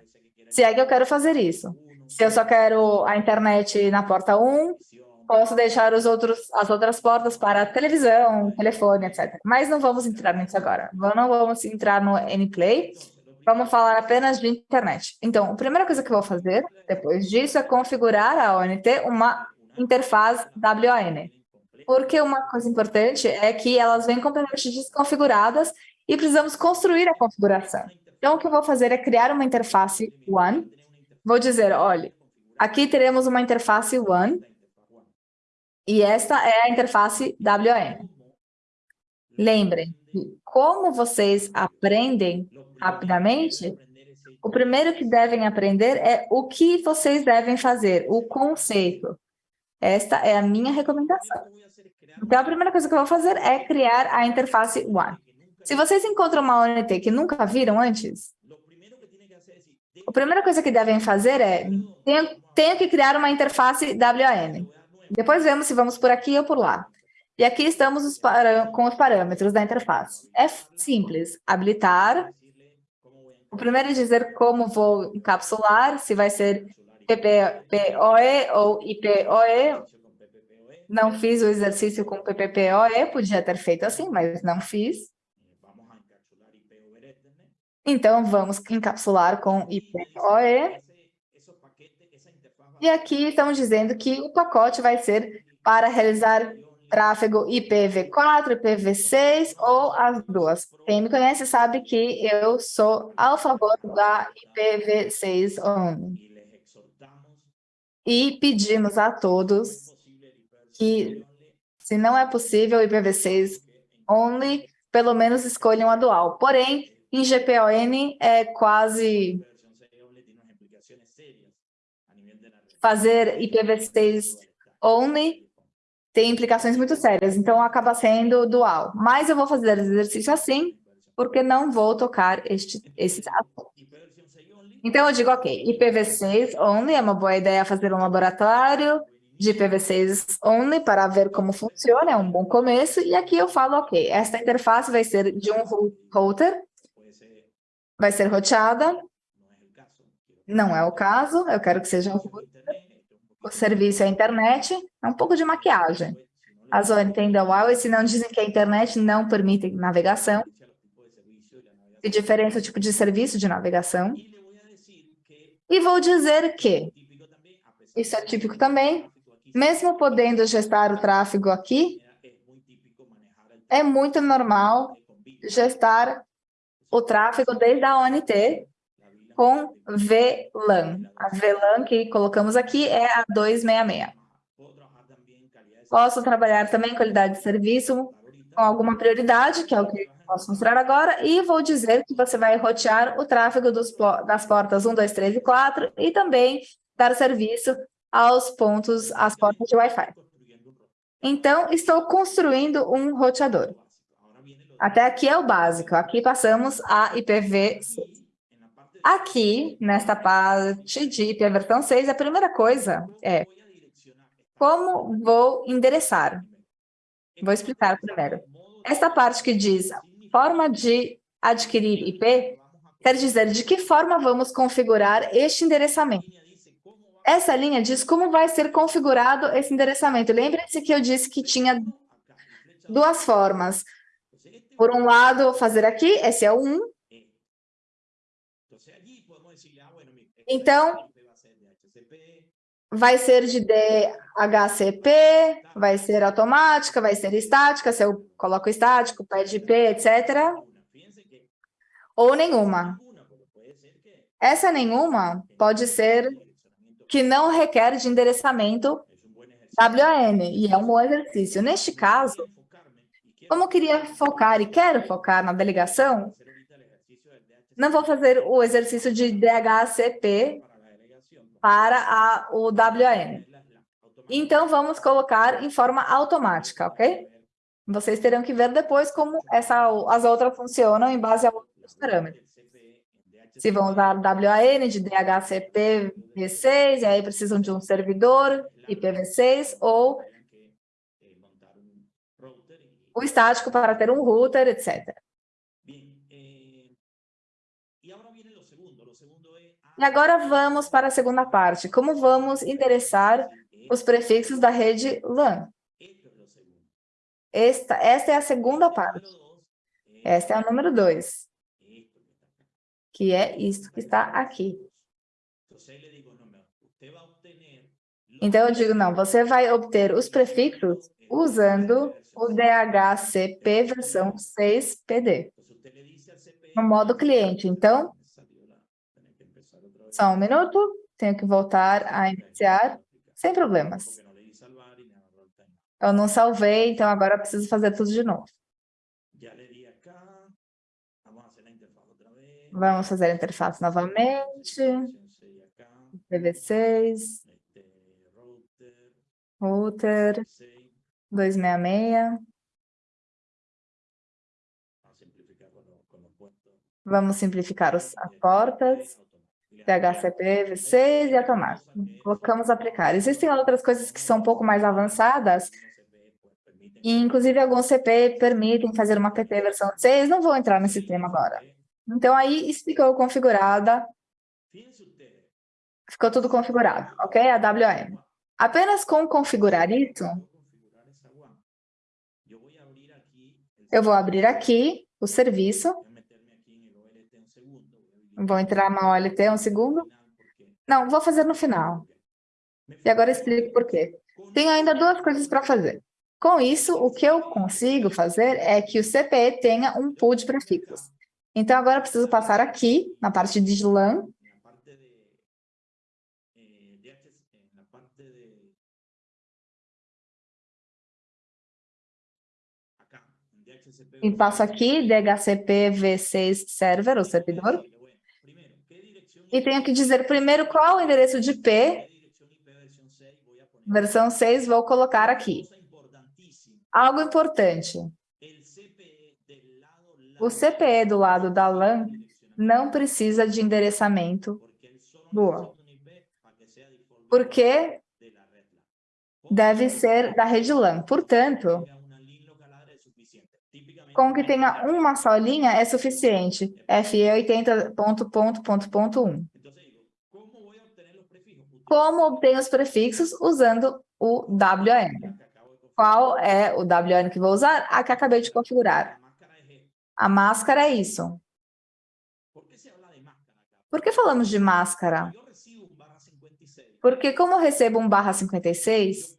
Se é que eu quero fazer isso. Se eu só quero a internet na porta 1, posso deixar os outros, as outras portas para televisão, telefone, etc. Mas não vamos entrar nisso agora. Não vamos entrar no NPlay, vamos falar apenas de internet. Então, a primeira coisa que eu vou fazer, depois disso, é configurar a ONT uma interface WAN. Porque uma coisa importante é que elas vêm completamente desconfiguradas e precisamos construir a configuração. Então, o que eu vou fazer é criar uma interface WAN. Vou dizer, olha, aqui teremos uma interface WAN e esta é a interface WAN. Lembrem, como vocês aprendem rapidamente, o primeiro que devem aprender é o que vocês devem fazer, o conceito. Esta é a minha recomendação. Então, a primeira coisa que eu vou fazer é criar a interface One. Se vocês encontram uma ONT que nunca viram antes, a primeira coisa que devem fazer é, tenho, tenho que criar uma interface WAN. Depois vemos se vamos por aqui ou por lá. E aqui estamos os com os parâmetros da interface. É simples, habilitar. O primeiro é dizer como vou encapsular, se vai ser PPPoE ou IPoE. Não fiz o exercício com PPPoE, podia ter feito assim, mas não fiz. Então, vamos encapsular com IPoE. E aqui estamos dizendo que o pacote vai ser para realizar tráfego IPv4, IPv6 ou as duas. Quem me conhece sabe que eu sou a favor da IPv6 only. E pedimos a todos que, se não é possível IPv6 only, pelo menos escolham a dual. Porém, em GPON é quase fazer IPv6 only tem implicações muito sérias, então acaba sendo dual. Mas eu vou fazer exercício assim, porque não vou tocar este, esses assuntos. Então eu digo, ok, IPv6 only, é uma boa ideia fazer um laboratório de IPv6 only para ver como funciona, é um bom começo. E aqui eu falo, ok, esta interface vai ser de um router, vai ser roteada, não é o caso, eu quero que seja um router o serviço é a internet, é um pouco de maquiagem. As ONT da Huawei, se não dizem que a internet não permite navegação, e diferença o tipo de serviço de navegação. E vou dizer que, isso é típico também, mesmo podendo gestar o tráfego aqui, é muito normal gestar o tráfego desde a ONT com VLAN. A VLAN que colocamos aqui é a 266. Posso trabalhar também qualidade de serviço com alguma prioridade, que é o que posso mostrar agora, e vou dizer que você vai rotear o tráfego dos, das portas 1, 2, 3 e 4 e também dar serviço aos pontos, às portas de Wi-Fi. Então, estou construindo um roteador. Até aqui é o básico. Aqui passamos a IPv6. Aqui, nesta parte de IP versão 6, a primeira coisa é como vou endereçar. Vou explicar primeiro. Esta parte que diz forma de adquirir IP, quer dizer de que forma vamos configurar este endereçamento. Essa linha diz como vai ser configurado esse endereçamento. Lembre-se que eu disse que tinha duas formas. Por um lado, fazer aqui, esse é o 1, Então, vai ser de DHCP, vai ser automática, vai ser estática, se eu coloco estático, pede IP, etc. Ou nenhuma. Essa nenhuma pode ser que não requer de endereçamento WAN, e é um bom exercício. Neste caso, como eu queria focar e quero focar na delegação, não vou fazer o exercício de DHCP para a, o WAN. Então, vamos colocar em forma automática, ok? Vocês terão que ver depois como essa, as outras funcionam em base ao os parâmetros. Se vão usar WAN de DHCP V6, e aí precisam de um servidor IPv6, ou o estático para ter um router, etc. E agora vamos para a segunda parte. Como vamos endereçar os prefixos da rede LAN? Esta, esta é a segunda parte. Esta é a número 2, que é isto que está aqui. Então, eu digo, não, você vai obter os prefixos usando o DHCP versão 6 PD, no modo cliente. Então, só um minuto, tenho que voltar a iniciar, sem problemas. Eu não salvei, então agora preciso fazer tudo de novo. Vamos fazer a interface novamente. PV6. Router. 266. Vamos simplificar os, as portas. DHCP, V6 e a tomada. Colocamos aplicar. Existem outras coisas que são um pouco mais avançadas, e inclusive alguns CP permitem fazer uma PT versão 6, não vou entrar nesse tema agora. Então, aí ficou configurada, ficou tudo configurado, ok? A WAM. Apenas com configurar isso, eu vou abrir aqui o serviço, Vou entrar na OLT um segundo. Não, vou fazer no final. E agora explico por quê. Tenho ainda duas coisas para fazer. Com isso, o que eu consigo fazer é que o CPE tenha um pool de prefixos. Então, agora eu preciso passar aqui, na parte de LAN, e passo aqui DHCP V6 Server, o servidor, e tenho que dizer primeiro qual é o endereço de IP, versão 6, vou colocar aqui. Algo importante. O CPE do lado da LAN não precisa de endereçamento boa. Porque deve ser da rede LAN. Portanto, com que tenha uma só linha é suficiente. FE 80 ponto, ponto, ponto, ponto 1. Como obtenho os prefixos? Usando o WN. Qual é o WN que vou usar? A que acabei de configurar. A máscara é isso. Por que falamos de máscara? Porque como eu recebo um barra 56,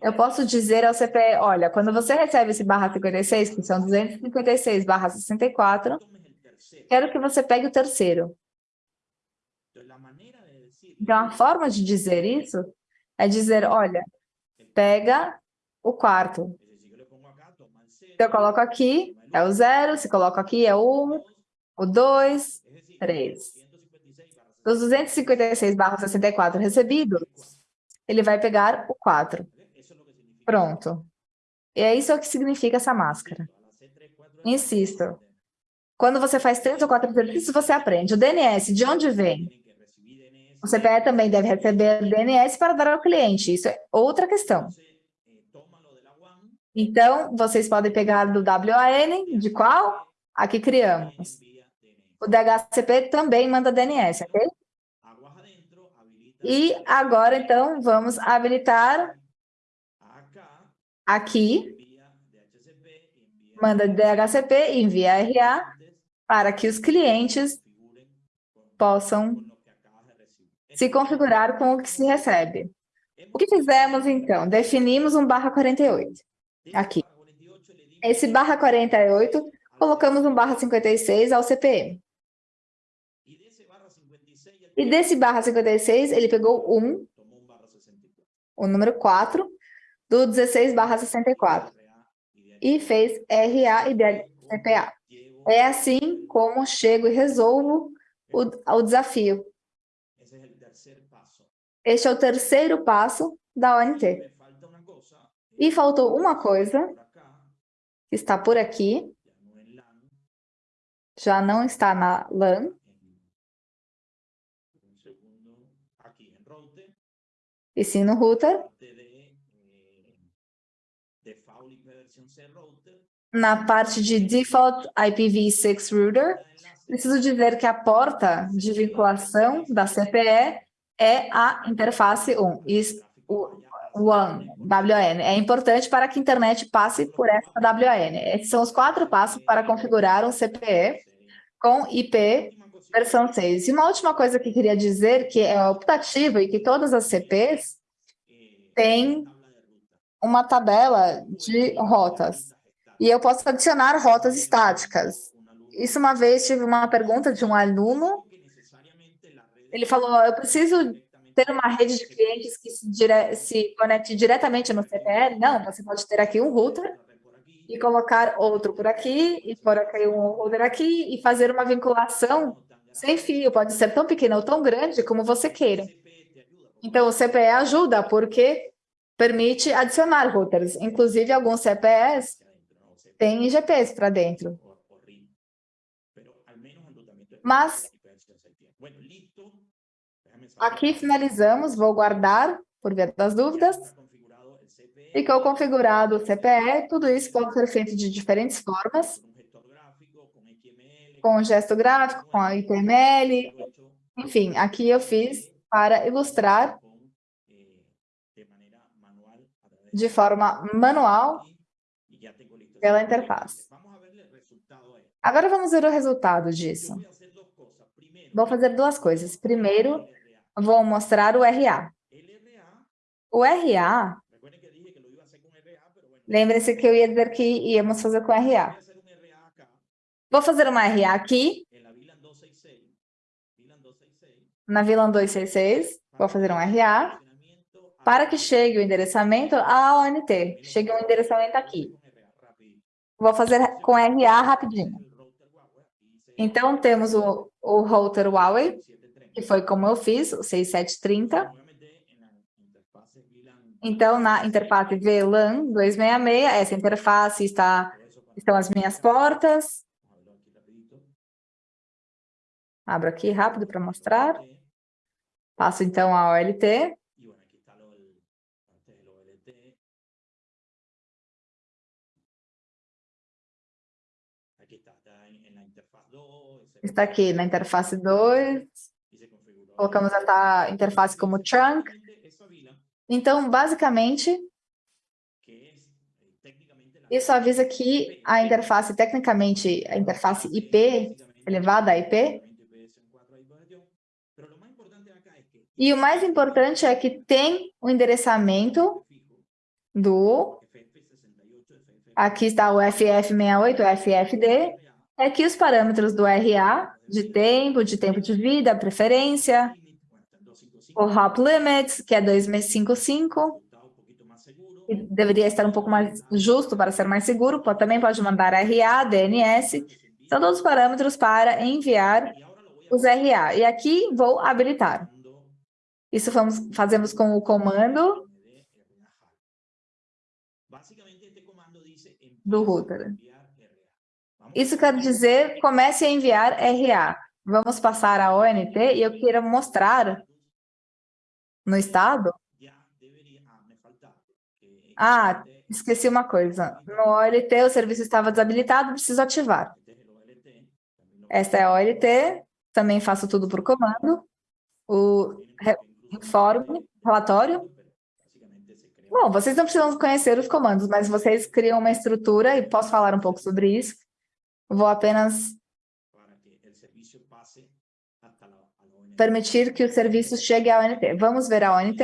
eu posso dizer ao CPE, olha, quando você recebe esse barra 56, que são 256 barra 64, quero que você pegue o terceiro. Então, a forma de dizer isso é dizer, olha, pega o quarto. Se eu coloco aqui, é o zero, se coloco aqui, é o um, o dois, três. Dos 256 barra 64 recebidos, ele vai pegar o 4. Pronto. E é isso que significa essa máscara. Insisto. Quando você faz três ou quatro exercícios, você aprende. O DNS, de onde vem? O CPE também deve receber DNS para dar ao cliente. Isso é outra questão. Então, vocês podem pegar do WAN, de qual? Aqui criamos. O DHCP também manda DNS, ok? E agora, então, vamos habilitar aqui, manda DHCP, envia RA, para que os clientes possam se configurar com o que se recebe. O que fizemos, então? Definimos um barra 48, aqui. Esse barra 48, colocamos um barra 56 ao CPM. E desse barra 56, ele pegou um, o número 4, do 16 barra 64 e fez RA e DCPA. É assim como chego e resolvo o, o desafio. Este é o terceiro passo da ONT. E faltou uma coisa, que está por aqui, já não está na LAN. E sim no router. Na parte de Default IPv6 Router, preciso dizer que a porta de vinculação da CPE é a interface 1, o WAN, WAN. É importante para que a internet passe por essa WAN. Esses são os quatro passos para configurar um CPE com IP versão 6. E uma última coisa que queria dizer, que é optativo e que todas as CPs têm uma tabela de rotas. E eu posso adicionar rotas estáticas. Isso uma vez tive uma pergunta de um aluno, ele falou, eu preciso ter uma rede de clientes que se, dire... se conecte diretamente no CPL? Não, você pode ter aqui um router e colocar outro por aqui, e por aqui um router aqui, e fazer uma vinculação sem fio. Pode ser tão pequeno ou tão grande como você queira. Então, o CPE ajuda, porque permite adicionar routers. Inclusive, alguns CPEs têm IGPs para dentro. Mas, aqui finalizamos, vou guardar, por via das dúvidas. Ficou configurado o CPE, tudo isso pode ser feito de diferentes formas, com gesto gráfico, com a HTML, enfim, aqui eu fiz para ilustrar de forma manual pela interface. Agora vamos ver o resultado disso. Vou fazer duas coisas. Primeiro, vou mostrar o RA. O RA, lembre-se que eu ia dizer que íamos fazer com RA. Vou fazer uma RA aqui, na VLAN 266, vou fazer um RA, para que chegue o endereçamento à ONT, chegue um endereçamento aqui. Vou fazer com RA rapidinho. Então, temos o, o router Huawei, que foi como eu fiz, o 6730. Então, na interface VLAN 266, essa interface está, estão as minhas portas. Abro aqui rápido para mostrar. Passo, então, a OLT. Está aqui na interface 2. Colocamos essa interface como trunk. Então, basicamente, isso avisa que a interface, tecnicamente, a interface IP, elevada a IP, e o mais importante é que tem o endereçamento do... Aqui está o FF68, o FFD, é que os parâmetros do RA, de tempo, de tempo de vida, preferência, o hop limits, que é 2655, que deveria estar um pouco mais justo para ser mais seguro, também pode mandar RA, DNS, são todos os parâmetros para enviar os RA. E aqui vou habilitar. Isso vamos, fazemos com o comando do router. Isso quer dizer, comece a enviar RA. Vamos passar a ONT e eu quero mostrar no estado. Ah, esqueci uma coisa. No OLT o serviço estava desabilitado, preciso ativar. Esta é a OLT, também faço tudo por comando. O informe, relatório. Bom, vocês não precisam conhecer os comandos, mas vocês criam uma estrutura e posso falar um pouco sobre isso. Vou apenas permitir que o serviço chegue à ONT. Vamos ver a ONT.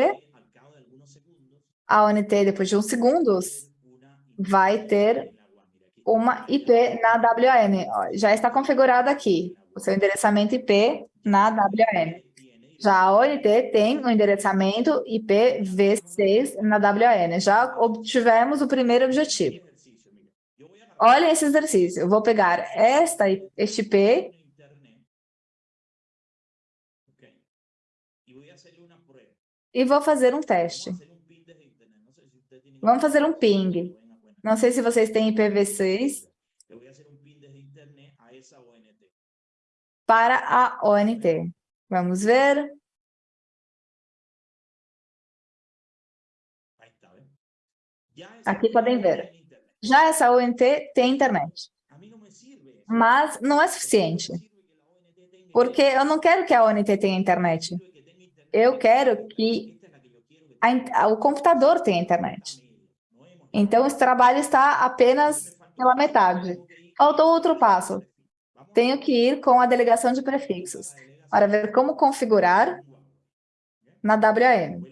A ONT, depois de uns segundos, vai ter uma IP na WAN. Já está configurado aqui o seu endereçamento IP na WAN. Já a ONT tem o um endereçamento IPv6 na WAN. Já obtivemos o primeiro objetivo. Olhem esse exercício. Eu vou pegar esta, este IP e vou fazer um teste. Vamos fazer um ping. Não sei se vocês têm IPv6. para a ONT. Vamos ver. Aqui podem ver. Já essa ONT tem internet. Mas não é suficiente. Porque eu não quero que a ONT tenha internet. Eu quero que a, o computador tenha internet. Então, esse trabalho está apenas pela metade. Faltou outro passo. Tenho que ir com a delegação de prefixos para ver como configurar na WAM.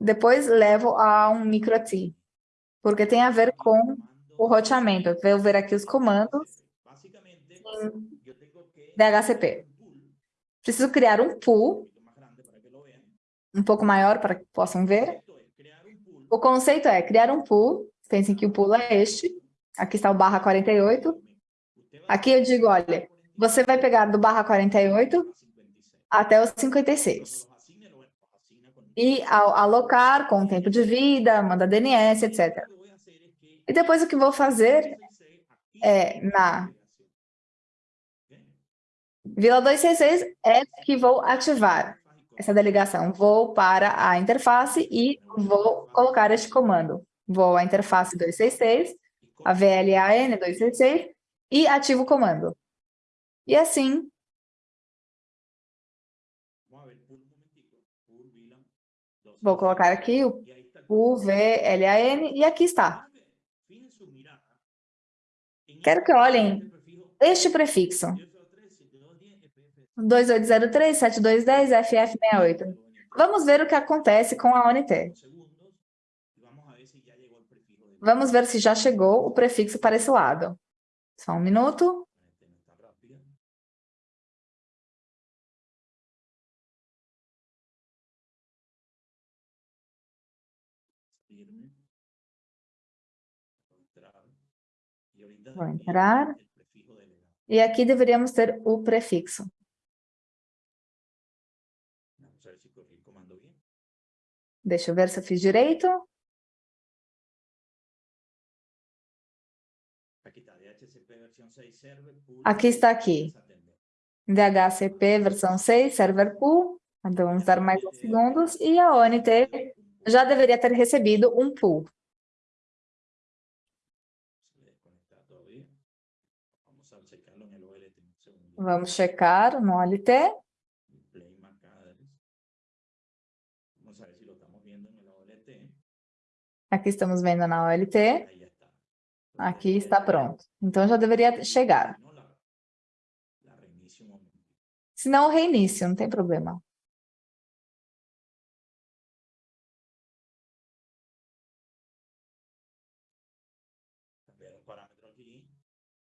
Depois levo a um micro-T, porque tem a ver com o roteamento. Vou ver aqui os comandos DHCP. Preciso criar um pool, um pouco maior para que possam ver. O conceito é criar um pool, pensem que o pool é este, aqui está o barra 48. Aqui eu digo, olha, você vai pegar do barra 48 até o 56 e alocar com o tempo de vida, manda DNS, etc. E depois o que vou fazer é na Vila 266 é que vou ativar essa delegação. Vou para a interface e vou colocar este comando. Vou à interface 266, a VLAN 266 e ativo o comando. E assim, Vou colocar aqui o UVLAN e aqui está. Quero que olhem este prefixo. 2803, 7210, FF68. Vamos ver o que acontece com a ONT. Vamos ver se já chegou o prefixo para esse lado. Só um minuto. Vou entrar. E aqui deveríamos ter o prefixo. Deixa eu ver se eu fiz direito. Aqui está aqui. DHCP versão 6, server pool. Então, vamos dar mais uns segundos. E a ONT já deveria ter recebido um pool. Vamos checar no OLT. Aqui estamos vendo na OLT. Aqui está pronto. Então, já deveria chegar. Se não, reinício, não tem problema.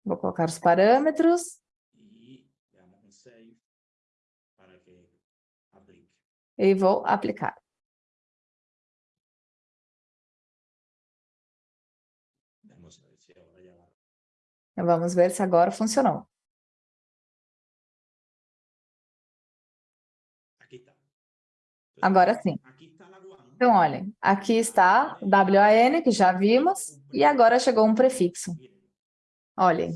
Vou colocar os parâmetros. E vou aplicar. Vamos ver se agora funcionou. Agora sim. Então, olhem, aqui está WAN, que já vimos, e agora chegou um prefixo. Olhem,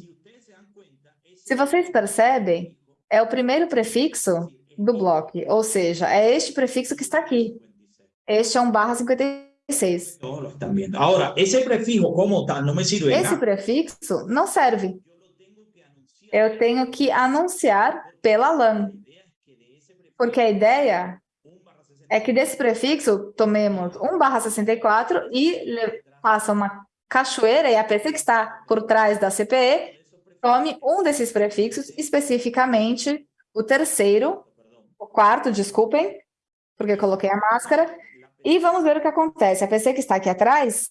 se vocês percebem, é o primeiro prefixo do bloco, ou seja, é este prefixo que está aqui. Este é um barra 56. Agora, esse prefixo como está, não me serve. Esse prefixo não serve. Eu tenho que anunciar pela LAN. Porque a ideia é que desse prefixo tomemos 1 barra 64 e faça uma cachoeira e a PC que está por trás da CPE tome um desses prefixos, especificamente o terceiro, o quarto, desculpem, porque coloquei a máscara, e vamos ver o que acontece. A PC que está aqui atrás...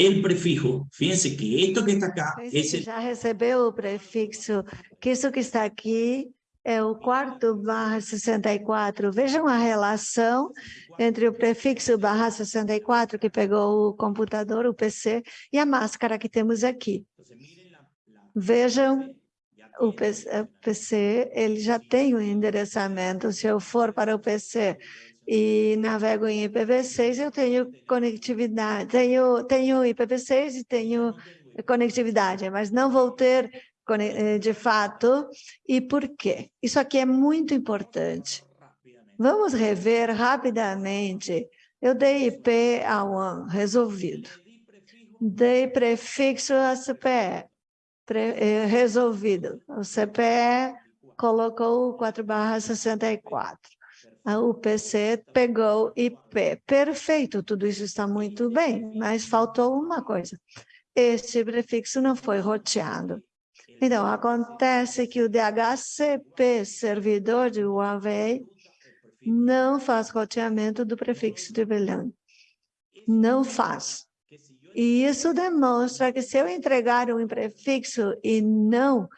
el prefijo, fíjense que esto que está acá. Já recebeu o prefixo, que isso que está aqui é o quarto barra 64. Vejam a relação entre o prefixo barra 64, que pegou o computador, o PC, e a máscara que temos aqui. Vejam, o PC, ele já tem o endereçamento. Se eu for para o PC e navego em IPv6, eu tenho conectividade, tenho, tenho IPv6 e tenho conectividade, mas não vou ter de fato. E por quê? Isso aqui é muito importante. Vamos rever rapidamente. Eu dei IP a WAN, resolvido. Dei prefixo a CPE, pre, eh, resolvido. O CPE colocou 4 barra 64. A UPC pegou IP. Perfeito, tudo isso está muito bem, mas faltou uma coisa. Este prefixo não foi roteado. Então, acontece que o DHCP, servidor de Huawei, não faz roteamento do prefixo de VLAN. Não faz. E isso demonstra que se eu entregar um prefixo e não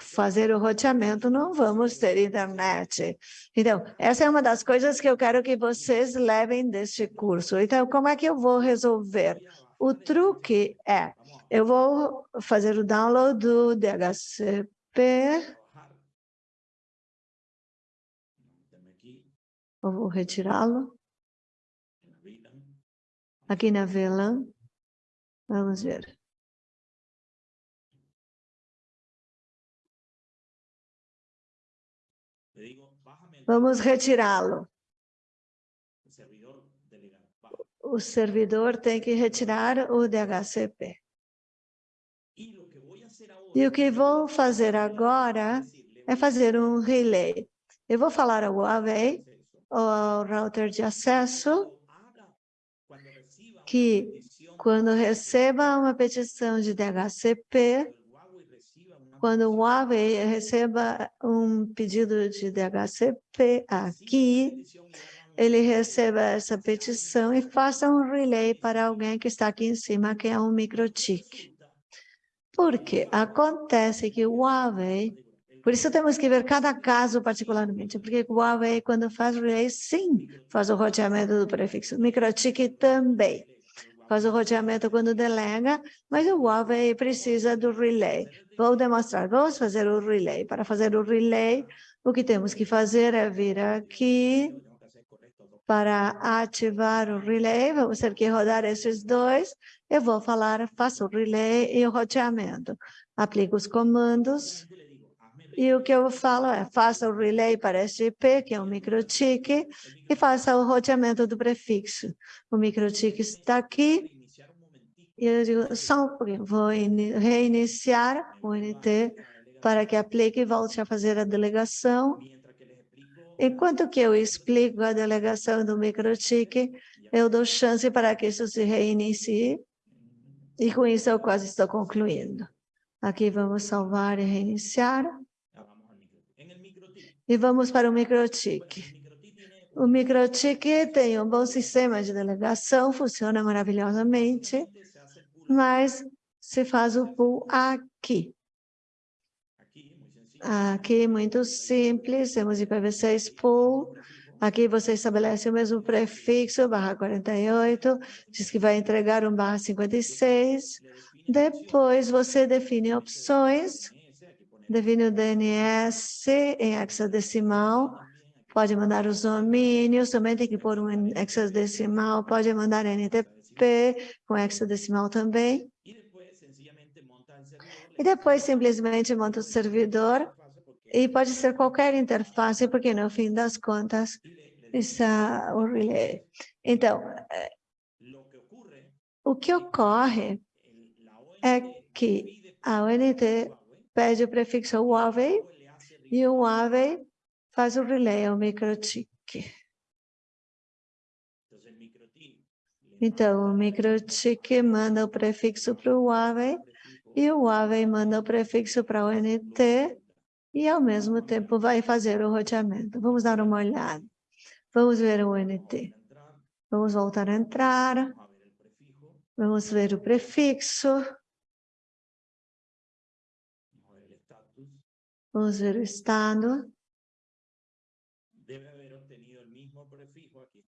fazer o roteamento, não vamos ter internet. Então, essa é uma das coisas que eu quero que vocês levem deste curso. Então, como é que eu vou resolver? O truque é, eu vou fazer o download do DHCP. Eu vou retirá-lo. Aqui na VLAN. Vamos ver. Vamos retirá-lo. o servidor tem que retirar o DHCP. E o que vou fazer agora é fazer um relay. Eu vou falar ao Huawei, ao router de acesso, que quando receba uma petição de DHCP, quando o Huawei receba um pedido de DHCP aqui, ele receba essa petição e faça um relay para alguém que está aqui em cima, que é um microchip. Porque acontece que o Huawei, por isso temos que ver cada caso particularmente, porque o Huawei, quando faz relay, sim, faz o roteamento do prefixo. O microchip também faz o roteamento quando delega, mas o Huawei precisa do relay. Vou demonstrar, vamos fazer o relay. Para fazer o relay, o que temos que fazer é vir aqui, para ativar o relay, vamos ter que rodar esses dois. Eu vou falar, faço o relay e o roteamento. Aplico os comandos. E o que eu falo é, faça o relay para IP, que é um microtique, e faça o roteamento do prefixo. O microtique está aqui. E eu digo, só um pouquinho, vou reiniciar o NT para que aplique e volte a fazer a delegação. Enquanto que eu explico a delegação do microtique, eu dou chance para que isso se reinicie. E com isso eu quase estou concluindo. Aqui vamos salvar e reiniciar. E vamos para o microtique. O microtique tem um bom sistema de delegação, funciona maravilhosamente, mas se faz o pull aqui. Aqui, muito simples, temos IPv6 pool. Aqui você estabelece o mesmo prefixo, barra 48, diz que vai entregar um barra 56. Depois você define opções, define o DNS em hexadecimal, pode mandar os domínios, também tem que pôr um hexadecimal, pode mandar NTP com hexadecimal também. E depois simplesmente monta o servidor e pode ser qualquer interface, porque no fim das contas está o relay. Então, eh, o que ocorre é que a ONT pede o prefixo Huawei e o Huawei faz o relay ao microtik. Então, o microtik manda o prefixo para o Huawei e o Huawei manda o prefixo para o NT e, ao mesmo tempo, vai fazer o roteamento. Vamos dar uma olhada. Vamos ver o NT. Vamos voltar a entrar. Vamos ver o prefixo. Vamos ver o estado.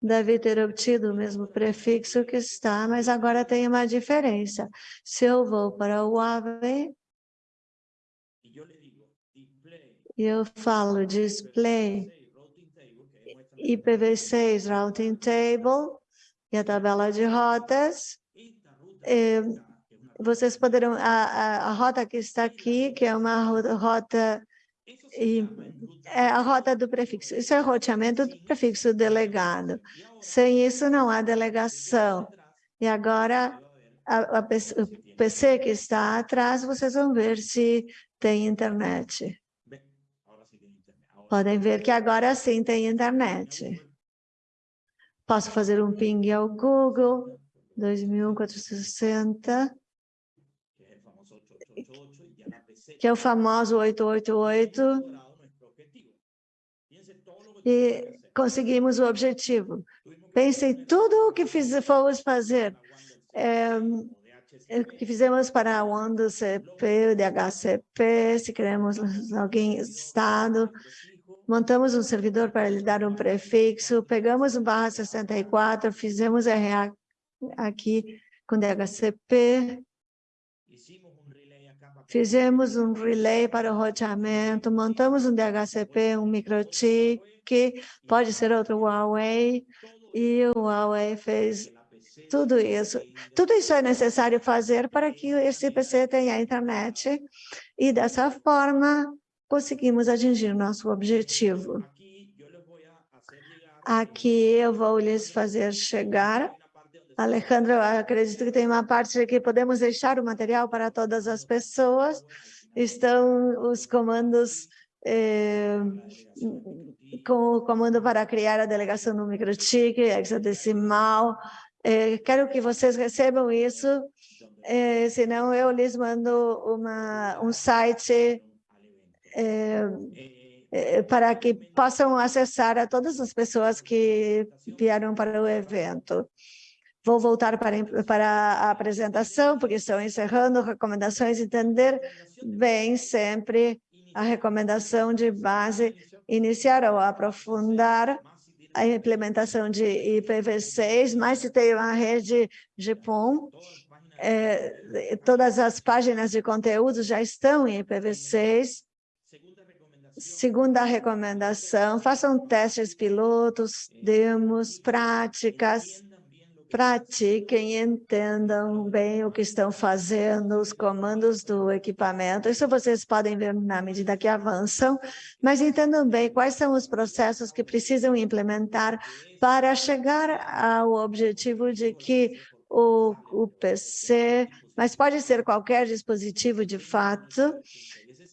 deve ter obtido o mesmo prefixo que está, mas agora tem uma diferença. Se eu vou para o Huawei, e eu falo display, IPv6 Routing Table e a tabela de rotas. Eh, vocês poderão, a, a, a, rota que está aqui, que é uma rota, e, é a rota do prefixo. Isso é roteamento do prefixo delegado. Sem isso, não há delegação. E agora, a, a, o PC que está atrás, vocês vão ver se tem internet. Podem ver que agora sim tem internet. Posso fazer um ping ao Google, 2460, que é o famoso 888, e conseguimos o objetivo. Pensem tudo o que fiz, fomos fazer. É, é, que fizemos para o ONU CP, o DHCP, se queremos alguém Estado, montamos um servidor para lhe dar um prefixo, pegamos um barra 64, fizemos RA aqui com DHCP, fizemos um relay para o roteamento, montamos um DHCP, um microchip, pode ser outro Huawei, e o Huawei fez tudo isso. Tudo isso é necessário fazer para que esse PC tenha internet e, dessa forma, conseguimos atingir nosso objetivo. Aqui eu vou lhes fazer chegar. Alejandro, eu acredito que tem uma parte que podemos deixar o material para todas as pessoas. Estão os comandos eh, com o comando para criar a delegação no microchip, hexadecimal, é, quero que vocês recebam isso, é, senão eu lhes mando uma, um site é, é, para que possam acessar a todas as pessoas que vieram para o evento. Vou voltar para, para a apresentação, porque estou encerrando recomendações, entender bem sempre a recomendação de base, iniciar ou aprofundar a implementação de IPv6, mas se tem uma rede GPON, é, todas as páginas de conteúdo já estão em IPv6. Segunda recomendação, façam testes pilotos, demos, práticas, pratiquem, entendam bem o que estão fazendo, os comandos do equipamento. Isso vocês podem ver na medida que avançam, mas entendam bem quais são os processos que precisam implementar para chegar ao objetivo de que o, o PC, mas pode ser qualquer dispositivo de fato,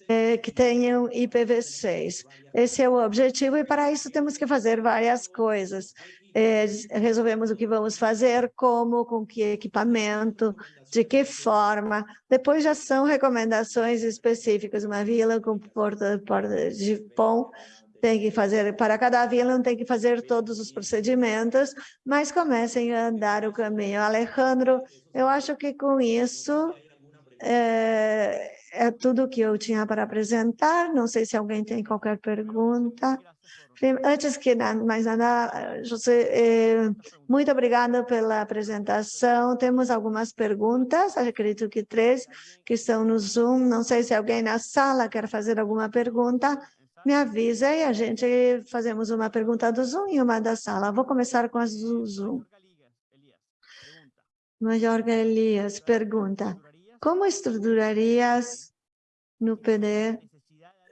é, que tenham IPv6. Esse é o objetivo e para isso temos que fazer várias coisas é, resolvemos o que vamos fazer, como, com que equipamento, de que forma. Depois já são recomendações específicas. Uma vila com porta, porta de pão tem que fazer, para cada vila não tem que fazer todos os procedimentos, mas comecem a andar o caminho. Alejandro, eu acho que com isso é, é tudo que eu tinha para apresentar. Não sei se alguém tem qualquer pergunta. Antes que mais nada, José, eh, muito obrigada pela apresentação. Temos algumas perguntas, acredito que três, que estão no Zoom. Não sei se alguém na sala quer fazer alguma pergunta. Me avisa e a gente fazemos uma pergunta do Zoom e uma da sala. Vou começar com as do Zoom. Major Elias pergunta, como estruturarias no PD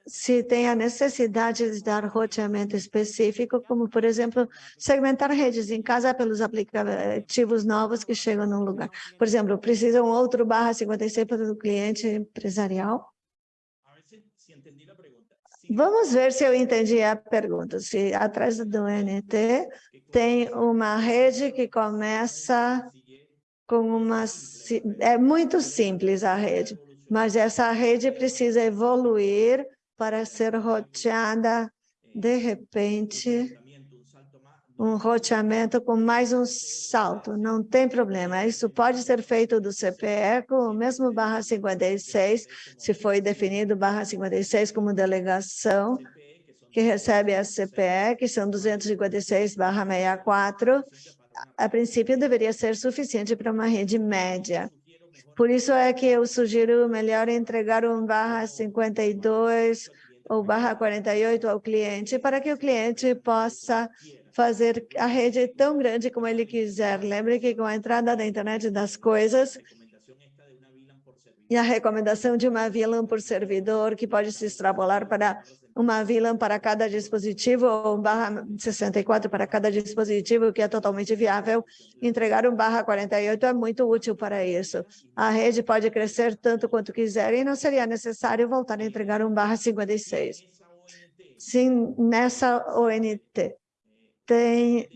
se tem a necessidade de dar roteamento específico, como, por exemplo, segmentar redes em casa pelos aplicativos novos que chegam num lugar. Por exemplo, precisa um outro barra 56 para o cliente empresarial? Vamos ver se eu entendi a pergunta. Se atrás do NT tem uma rede que começa com uma... É muito simples a rede, mas essa rede precisa evoluir para ser roteada, de repente, um roteamento com mais um salto, não tem problema. Isso pode ser feito do CPE com o mesmo barra 56, se foi definido barra 56 como delegação, que recebe a CPE, que são 256 barra 64, a princípio deveria ser suficiente para uma rede média. Por isso é que eu sugiro melhor entregar um barra 52 ou barra 48 ao cliente, para que o cliente possa fazer a rede tão grande como ele quiser. Lembre que com a entrada da internet das coisas, e a recomendação de uma VLAN por servidor, que pode se extrapolar para uma VLAN para cada dispositivo, ou um barra 64 para cada dispositivo, que é totalmente viável. Entregar um barra 48 é muito útil para isso. A rede pode crescer tanto quanto quiser e não seria necessário voltar a entregar um barra 56. Sim, nessa ONT tem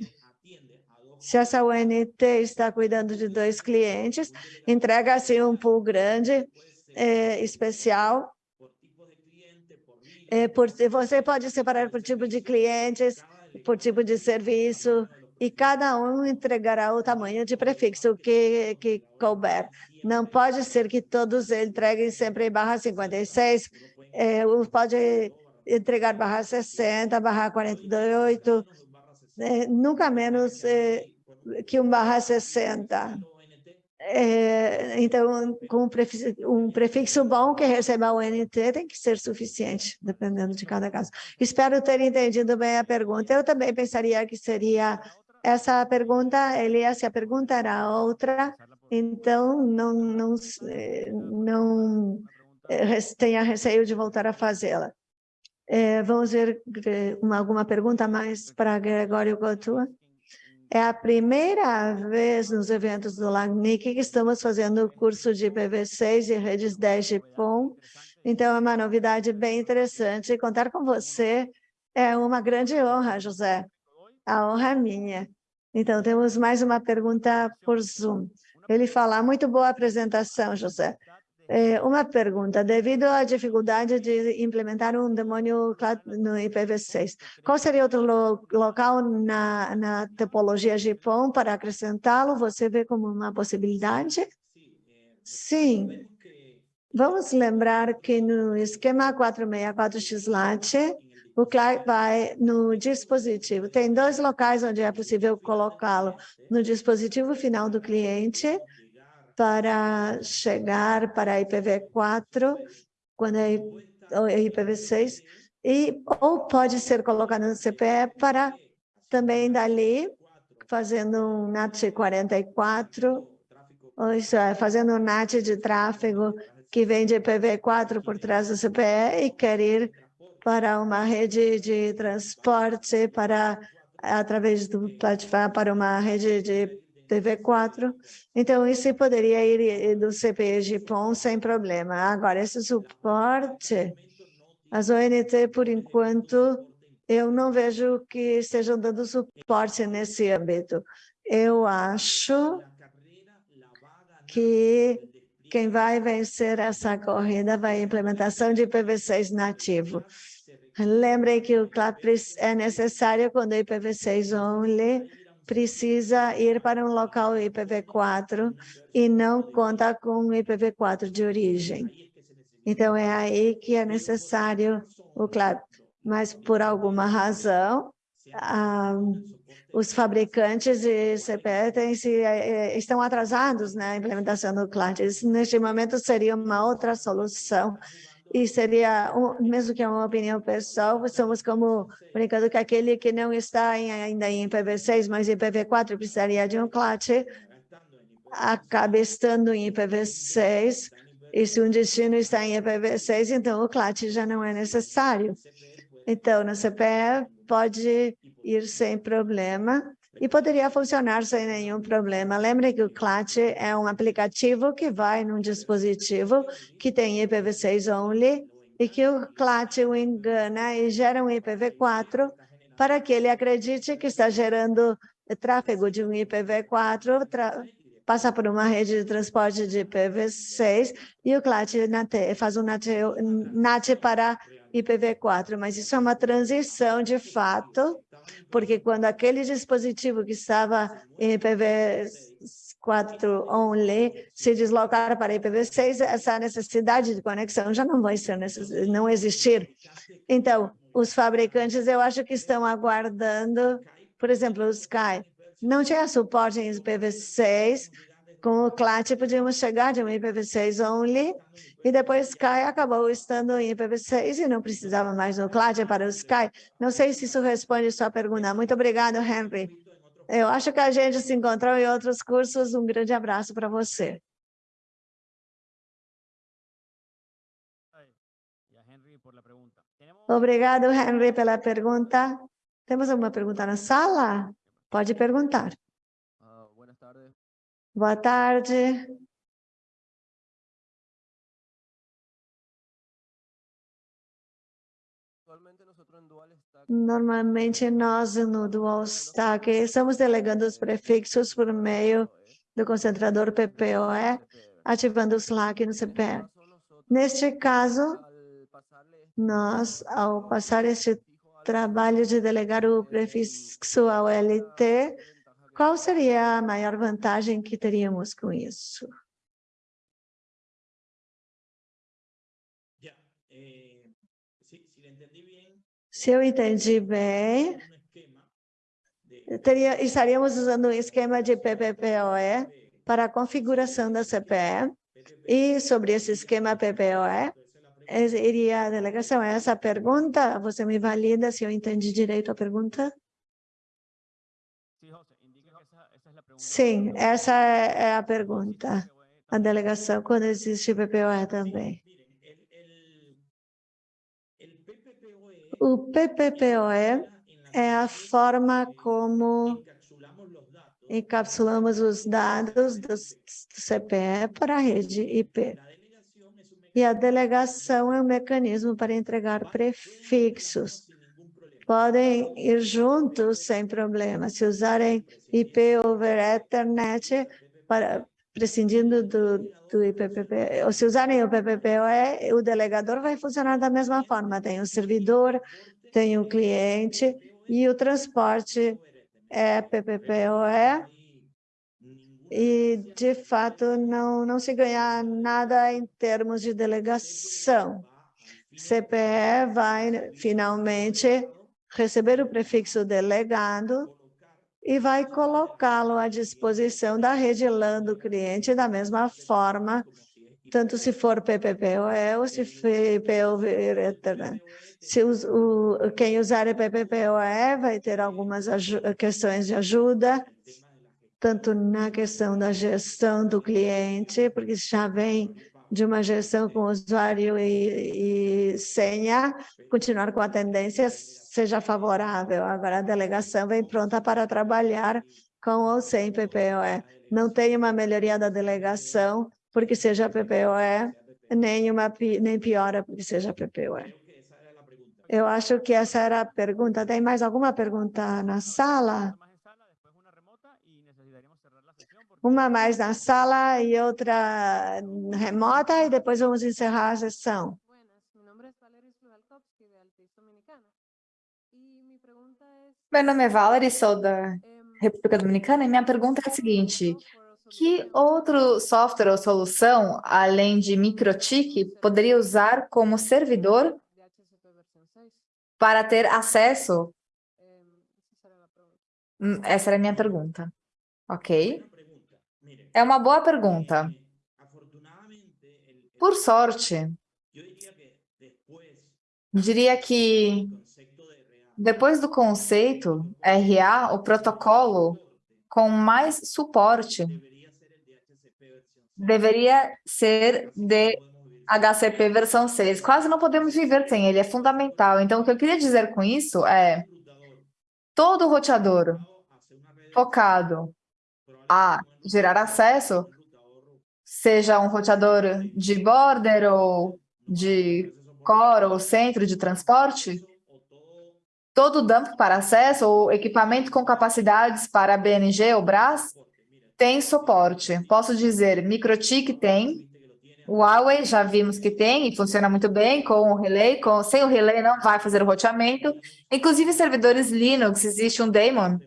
se essa UNT está cuidando de dois clientes, entrega-se um pool grande, é, especial. É, por, você pode separar por tipo de clientes, por tipo de serviço, e cada um entregará o tamanho de prefixo que, que couber. Não pode ser que todos entreguem sempre em barra 56, é, pode entregar barra 60, barra 48, é, nunca menos é, que um barra 60. É, então, com um prefixo, bom que receba o NT tem que ser suficiente, dependendo de cada caso. Espero ter entendido bem a pergunta. Eu também pensaria que seria essa pergunta, Elias, se a pergunta era outra, então não, não, não é, tenha receio de voltar a fazê-la. É, vamos ver uma, alguma pergunta mais para Gregório Couture? É a primeira vez nos eventos do LACNIC que estamos fazendo o curso de IPv6 e redes 10 de POM. Então, é uma novidade bem interessante. Contar com você é uma grande honra, José. A honra é minha. Então, temos mais uma pergunta por Zoom. Ele fala, muito boa apresentação, José. É, uma pergunta, devido à dificuldade de implementar um demônio no IPv6, qual seria outro lo local na, na topologia GPON para acrescentá-lo? Você vê como uma possibilidade? Sim. Vamos lembrar que no esquema 464XLAT, o client vai no dispositivo. Tem dois locais onde é possível colocá-lo. No dispositivo final do cliente, para chegar para IPv4, quando é IPv6, e, ou pode ser colocado no CPE para também dali, fazendo um NAT 44, ou isso é, fazendo um NAT de tráfego que vem de IPv4 por trás do CPE e quer ir para uma rede de transporte para através do para uma rede de TV4. Então, isso poderia ir do CPE PON sem problema. Agora, esse suporte, as ONT, por enquanto, eu não vejo que estejam dando suporte nesse âmbito. Eu acho que quem vai vencer essa corrida vai a implementação de IPv6 nativo. Lembrem que o CLAPRIS é necessário quando IPv6 only precisa ir para um local IPv4 e não conta com IPv4 de origem. Então, é aí que é necessário o CLAP. Mas, por alguma razão, ah, os fabricantes de CPE se, eh, estão atrasados na implementação do CLAT. Neste momento, seria uma outra solução e seria, mesmo que é uma opinião pessoal, somos como brincando que aquele que não está em, ainda em IPv6, mas em IPv4 precisaria de um CLAT, acaba estando em IPv6, e se um destino está em IPv6, então o CLAT já não é necessário. Então, no CPE pode ir sem problema, e poderia funcionar sem nenhum problema. Lembre que o CLAT é um aplicativo que vai num dispositivo que tem IPv6 only e que o CLAT o engana e gera um IPv4 para que ele acredite que está gerando tráfego de um IPv4, passa por uma rede de transporte de IPv6 e o CLAT faz um NAT, NAT para IPv4, mas isso é uma transição de fato porque quando aquele dispositivo que estava em IPv4 only se deslocar para IPv6, essa necessidade de conexão já não vai ser não existir. Então, os fabricantes, eu acho que estão aguardando, por exemplo, o Sky não tinha suporte em IPv6, Com o CLAT podíamos chegar de um IPv6 only e depois Sky acabou estando em IPv6 e não precisava mais do CLAT para o Sky. Não sei se isso responde sua pergunta. Muito obrigado, Henry. Eu acho que a gente se encontrou em outros cursos. Um grande abraço para você. Obrigado, Henry, pela pergunta. Temos alguma pergunta na sala? Pode perguntar. Boa tarde. Normalmente nós no Dual Stack estamos delegando os prefixos por meio do concentrador PPoE, ativando o Slack no CPE. Neste caso, nós, ao passar este trabalho de delegar o prefixo ao LT, qual seria a maior vantagem que teríamos com isso? Se eu entendi bem, teria, estaríamos usando um esquema de PPPoE para a configuração da CPE, e sobre esse esquema PPoE, iria a delegação. Essa pergunta, você me valida se eu entendi direito a pergunta? Sim, essa é a pergunta. A delegação, quando existe PPoE também. O PPPoE é a forma como encapsulamos os dados do CPE para a rede IP. E a delegação é um mecanismo para entregar prefixos. Podem ir juntos sem problema. Se usarem IP over Ethernet, para, prescindindo do, do IPPP, ou se usarem o PPPoE, o delegador vai funcionar da mesma forma. Tem o servidor, tem o cliente e o transporte é PPPoE. E, de fato, não, não se ganha nada em termos de delegação. CPE vai, finalmente, receber o prefixo delegado e vai colocá-lo à disposição da rede LAN do cliente da mesma forma, tanto se for PPPoE ou se for Ethernet. Se o, quem usar PPPoE vai ter algumas questões de ajuda, tanto na questão da gestão do cliente, porque já vem de uma gestão com usuário e, e senha, continuar com a tendência seja favorável. Agora, a delegação vem pronta para trabalhar com ou sem PPOE. Não tem uma melhoria da delegação porque seja PPOE, nem, uma, nem piora porque seja PPOE. Eu acho que essa era a pergunta. Tem mais alguma pergunta na sala? Uma mais na sala e outra remota, e depois vamos encerrar a sessão. Meu nome é Valerie, sou da República Dominicana, e minha pergunta é a seguinte, que outro software ou solução, além de MikroTik, poderia usar como servidor para ter acesso? Hum, essa era a minha pergunta. Ok. É uma boa pergunta. Por sorte, diria que depois do conceito RA, o protocolo com mais suporte deveria ser de HCP versão 6. Quase não podemos viver sem ele, é fundamental. Então, o que eu queria dizer com isso é todo roteador focado a gerar acesso, seja um roteador de border ou de core ou centro de transporte, todo dump para acesso ou equipamento com capacidades para BNG ou BRAS tem suporte. Posso dizer, MikroTik tem, Huawei já vimos que tem e funciona muito bem com o relay, com, sem o relay não vai fazer o roteamento. Inclusive servidores Linux, existe um daemon,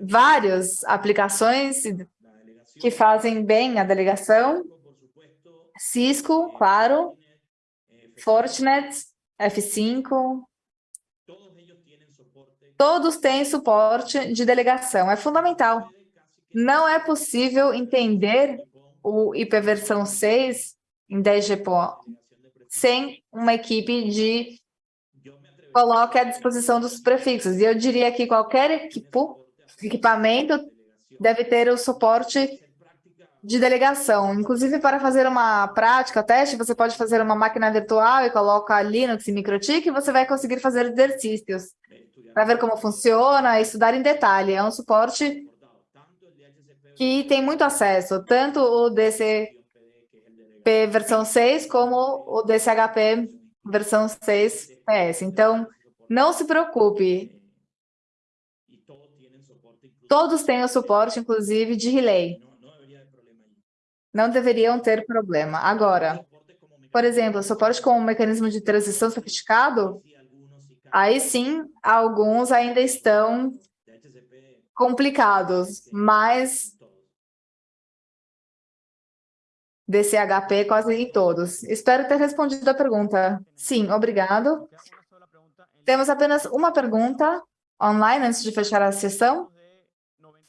várias aplicações que fazem bem a delegação, Cisco, claro, Fortinet, F5, todos têm suporte de delegação, é fundamental. não é possível entender o IP versão 6 em 10 GPO sem uma equipe de coloque à disposição dos prefixos. E eu diria que qualquer equipo, equipamento deve ter o suporte de delegação. Inclusive, para fazer uma prática, teste, você pode fazer uma máquina virtual e coloca Linux e MikroTik e você vai conseguir fazer exercícios para ver como funciona, estudar em detalhe. É um suporte que tem muito acesso, tanto o DCP versão 6 como o DCHP versão 6 PS. Então, não se preocupe. Todos têm o suporte, inclusive, de relay. Não deveriam ter problema. Agora, por exemplo, suporte com um mecanismo de transição sofisticado, aí sim, alguns ainda estão complicados, mas DCHP quase em todos. Espero ter respondido a pergunta. Sim, obrigado. Temos apenas uma pergunta online antes de fechar a sessão.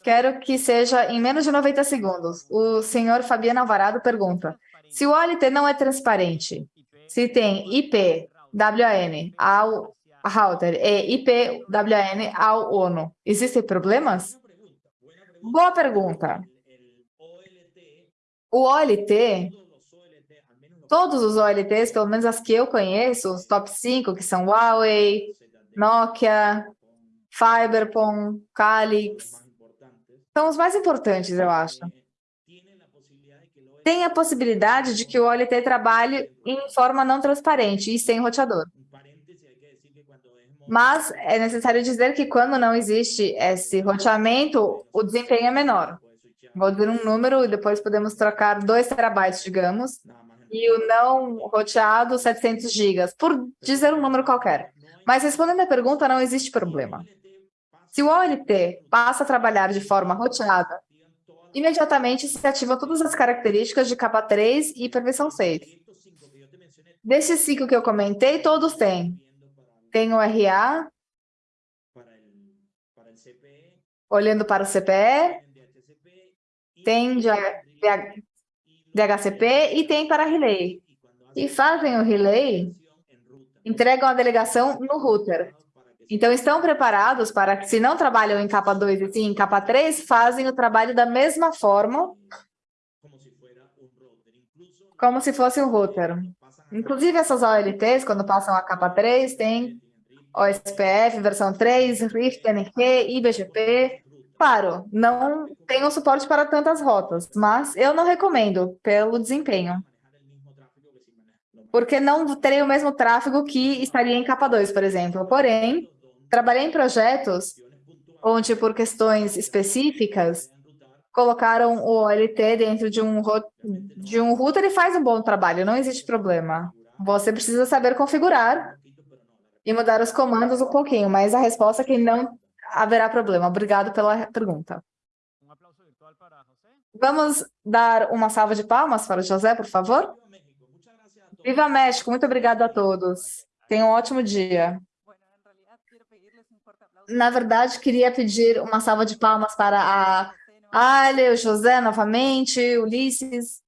Quero que seja em menos de 90 segundos. O senhor Fabiano Alvarado pergunta, se o OLT não é transparente, se tem IP, WAN ao router e IP, WAN ao ONU, existem problemas? Boa pergunta. O OLT, todos os OLTs, pelo menos as que eu conheço, os top 5, que são Huawei, Nokia, Fiberpon, Calix, são os mais importantes, eu acho. Tem a possibilidade de que o OLT trabalhe em forma não transparente e sem roteador. Mas é necessário dizer que quando não existe esse roteamento, o desempenho é menor. Vou dizer um número e depois podemos trocar 2 terabytes, digamos, e o não roteado 700 gigas, por dizer um número qualquer. Mas respondendo a pergunta, não existe problema. Se o OLT passa a trabalhar de forma roteada, imediatamente se ativam todas as características de capa 3 e prevenção 6. Desses cinco que eu comentei, todos têm. Tem o RA, olhando para o CPE, tem DHCP e tem para relay. E fazem o relay, entregam a delegação no router. Então, estão preparados para que, se não trabalham em capa 2 e sim em capa 3, fazem o trabalho da mesma forma, como se fosse um router. Inclusive, essas OLTs, quando passam a capa 3, tem OSPF, versão 3, RIFT, NQ, IBGP, Claro, não tenho suporte para tantas rotas, mas eu não recomendo pelo desempenho. Porque não terei o mesmo tráfego que estaria em capa 2, por exemplo. Porém, trabalhei em projetos onde, por questões específicas, colocaram o OLT dentro de um, de um router e faz um bom trabalho, não existe problema. Você precisa saber configurar e mudar os comandos um pouquinho, mas a resposta é que não haverá problema. Obrigado pela pergunta. Vamos dar uma salva de palmas para o José, por favor? Viva México! Muito obrigado a todos. Tenham um ótimo dia. Na verdade, queria pedir uma salva de palmas para a Ale, o José novamente, Ulisses.